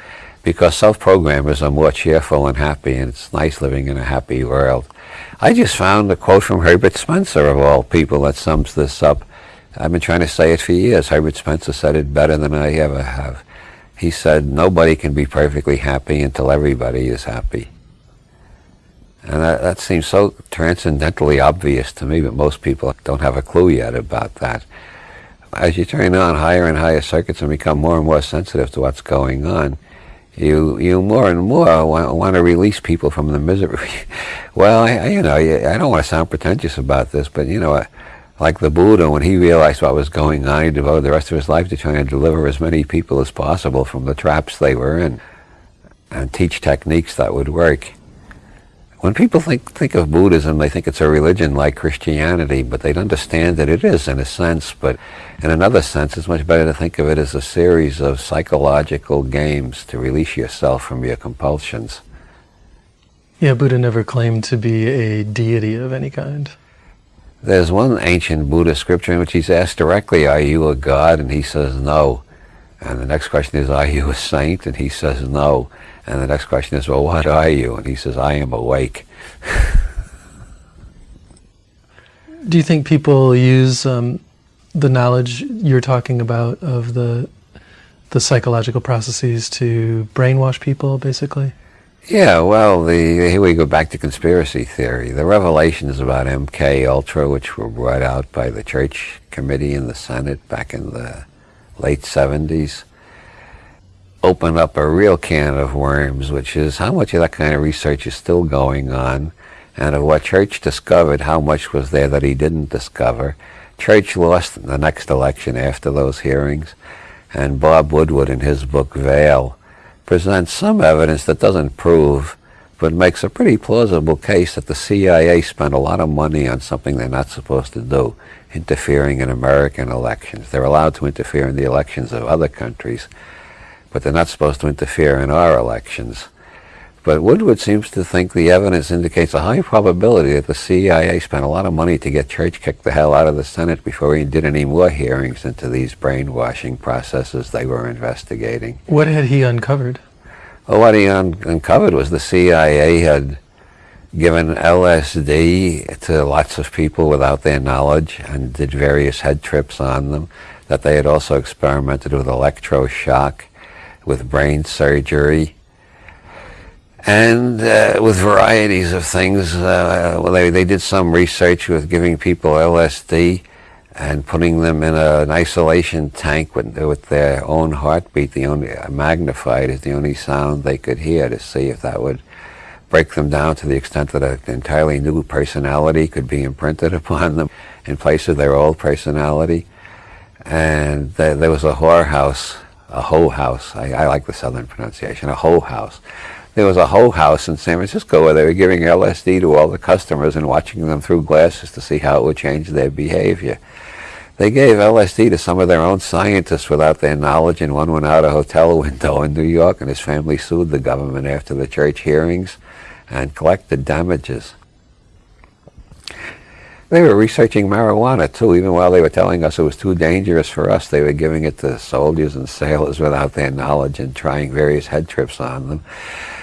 because self-programmers are more cheerful and happy, and it's nice living in a happy world. I just found a quote from Herbert Spencer, of all people, that sums this up. I've been trying to say it for years. Herbert Spencer said it better than I ever have. He said, nobody can be perfectly happy until everybody is happy. And that, that seems so transcendently obvious to me, but most people don't have a clue yet about that. As you turn on higher and higher circuits and become more and more sensitive to what's going on, you you more and more want, want to release people from the misery. well, I, you know, I don't want to sound pretentious about this, but you know, like the Buddha, when he realized what was going on, he devoted the rest of his life to trying to deliver as many people as possible from the traps they were in, and teach techniques that would work. When people think, think of Buddhism, they think it's a religion like Christianity, but they'd understand that it is in a sense, but in another sense, it's much better to think of it as a series of psychological games to release yourself from your compulsions. Yeah, Buddha never claimed to be a deity of any kind. There's one ancient Buddhist scripture in which he's asked directly, are you a god? And he says no. And the next question is, are you a saint? And he says no. And the next question is, well, what are you? And he says, I am awake. Do you think people use um, the knowledge you're talking about of the the psychological processes to brainwash people, basically? Yeah, well, the here we go back to conspiracy theory. The revelations about MK Ultra, which were brought out by the Church Committee in the Senate back in the late 70s, open up a real can of worms, which is how much of that kind of research is still going on, and of what Church discovered, how much was there that he didn't discover. Church lost in the next election after those hearings, and Bob Woodward in his book Veil presents some evidence that doesn't prove but makes a pretty plausible case that the CIA spent a lot of money on something they're not supposed to do, interfering in American elections. They're allowed to interfere in the elections of other countries, but they're not supposed to interfere in our elections. But Woodward seems to think the evidence indicates a high probability that the CIA spent a lot of money to get Church kicked the hell out of the Senate before he did any more hearings into these brainwashing processes they were investigating. What had he uncovered? Well, what he un uncovered was the CIA had given LSD to lots of people without their knowledge and did various head trips on them, that they had also experimented with electroshock, with brain surgery, and uh, with varieties of things. Uh, well, they, they did some research with giving people LSD and putting them in a, an isolation tank with, with their own heartbeat, the only uh, magnified is the only sound they could hear to see if that would break them down to the extent that an entirely new personality could be imprinted upon them in place of their old personality. And th there was a whorehouse a hoe house. I, I like the southern pronunciation, a hoe house. There was a whole house in San Francisco where they were giving LSD to all the customers and watching them through glasses to see how it would change their behavior. They gave LSD to some of their own scientists without their knowledge, and one went out a hotel window in New York, and his family sued the government after the Church hearings and collected damages. They were researching marijuana too, even while they were telling us it was too dangerous for us. They were giving it to soldiers and sailors without their knowledge and trying various head trips on them.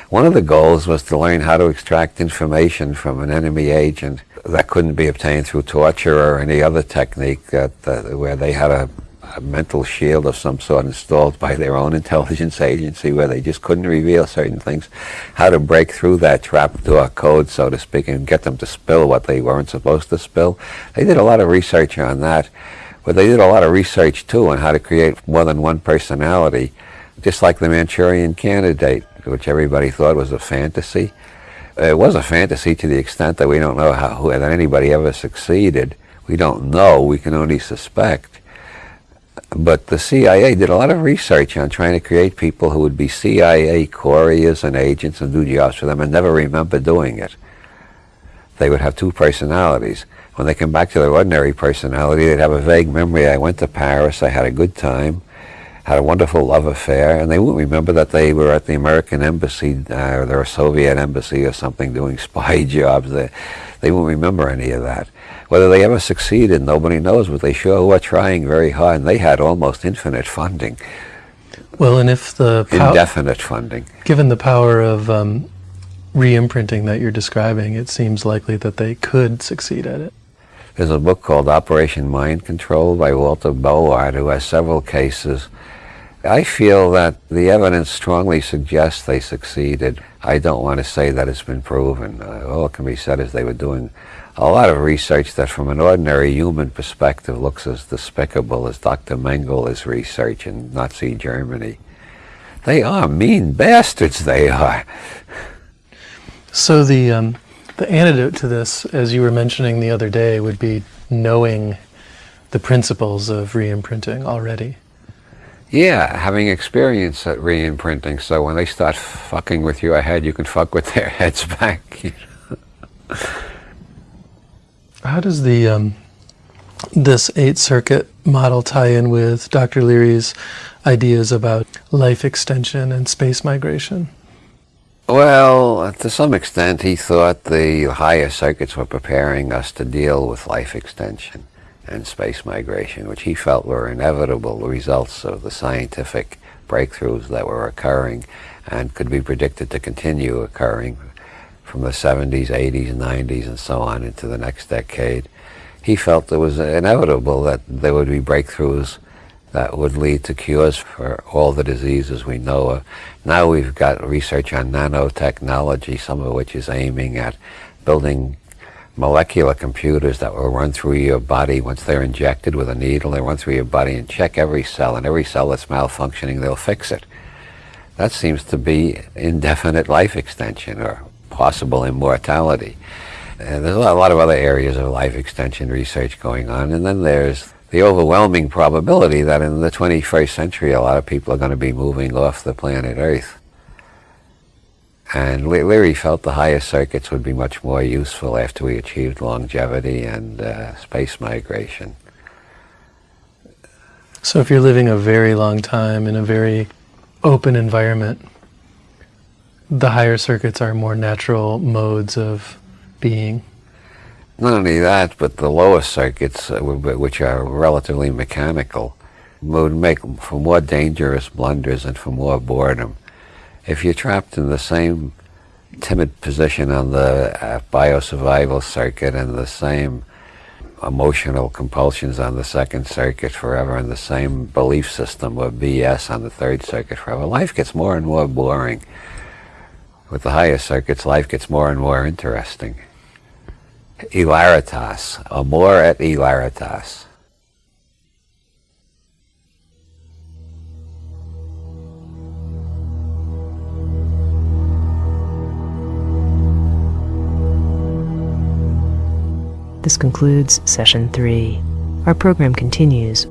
One of the goals was to learn how to extract information from an enemy agent that couldn't be obtained through torture or any other technique that, that where they had a a mental shield of some sort installed by their own intelligence agency where they just couldn't reveal certain things, how to break through that trapdoor code, so to speak, and get them to spill what they weren't supposed to spill. They did a lot of research on that, but they did a lot of research too on how to create more than one personality, just like the Manchurian candidate, which everybody thought was a fantasy. It was a fantasy to the extent that we don't know how that anybody ever succeeded. We don't know, we can only suspect. But the CIA did a lot of research on trying to create people who would be CIA couriers and agents and do jobs for them and never remember doing it. They would have two personalities. When they come back to their ordinary personality, they'd have a vague memory. I went to Paris, I had a good time, had a wonderful love affair, and they wouldn't remember that they were at the American embassy uh, or their Soviet embassy or something doing spy jobs. They, they won't remember any of that. Whether they ever succeeded, nobody knows, but they sure were trying very hard, and they had almost infinite funding. Well, and if the indefinite funding. given the power of um, re-imprinting that you're describing, it seems likely that they could succeed at it. There's a book called Operation Mind Control by Walter Bowart, who has several cases. I feel that the evidence strongly suggests they succeeded. I don't want to say that it's been proven. Uh, all can be said is they were doing a lot of research that from an ordinary human perspective looks as despicable as Dr. Mengele's research in Nazi Germany. They are mean bastards, they are. So the um, the antidote to this, as you were mentioning the other day, would be knowing the principles of re-imprinting already. Yeah, having experience at re-imprinting, so when they start fucking with your head, you can fuck with their heads back. you know. How does the um, this eight circuit model tie in with Dr. Leary's ideas about life extension and space migration? Well, to some extent, he thought the higher circuits were preparing us to deal with life extension and space migration, which he felt were inevitable results of the scientific breakthroughs that were occurring and could be predicted to continue occurring from the 70s, 80s, 90s, and so on into the next decade. He felt it was inevitable that there would be breakthroughs that would lead to cures for all the diseases we know of. Now we've got research on nanotechnology, some of which is aiming at building molecular computers that will run through your body once they're injected with a needle. They run through your body and check every cell, and every cell that's malfunctioning, they'll fix it. That seems to be indefinite life extension or possible immortality. And there's a lot of other areas of life extension research going on, and then there's the overwhelming probability that in the 21st century a lot of people are going to be moving off the planet Earth. And Leary felt the higher circuits would be much more useful after we achieved longevity and uh, space migration. So if you're living a very long time in a very open environment, the higher circuits are more natural modes of being. Not only that, but the lower circuits, uh, which are relatively mechanical, would make for more dangerous blunders and for more boredom. If you're trapped in the same timid position on the uh, biosurvival circuit and the same emotional compulsions on the second circuit forever and the same belief system or BS on the third circuit forever, life gets more and more boring. With the higher circuits, life gets more and more interesting. Hilaritas, amor et hilaritas. This concludes session three. Our program continues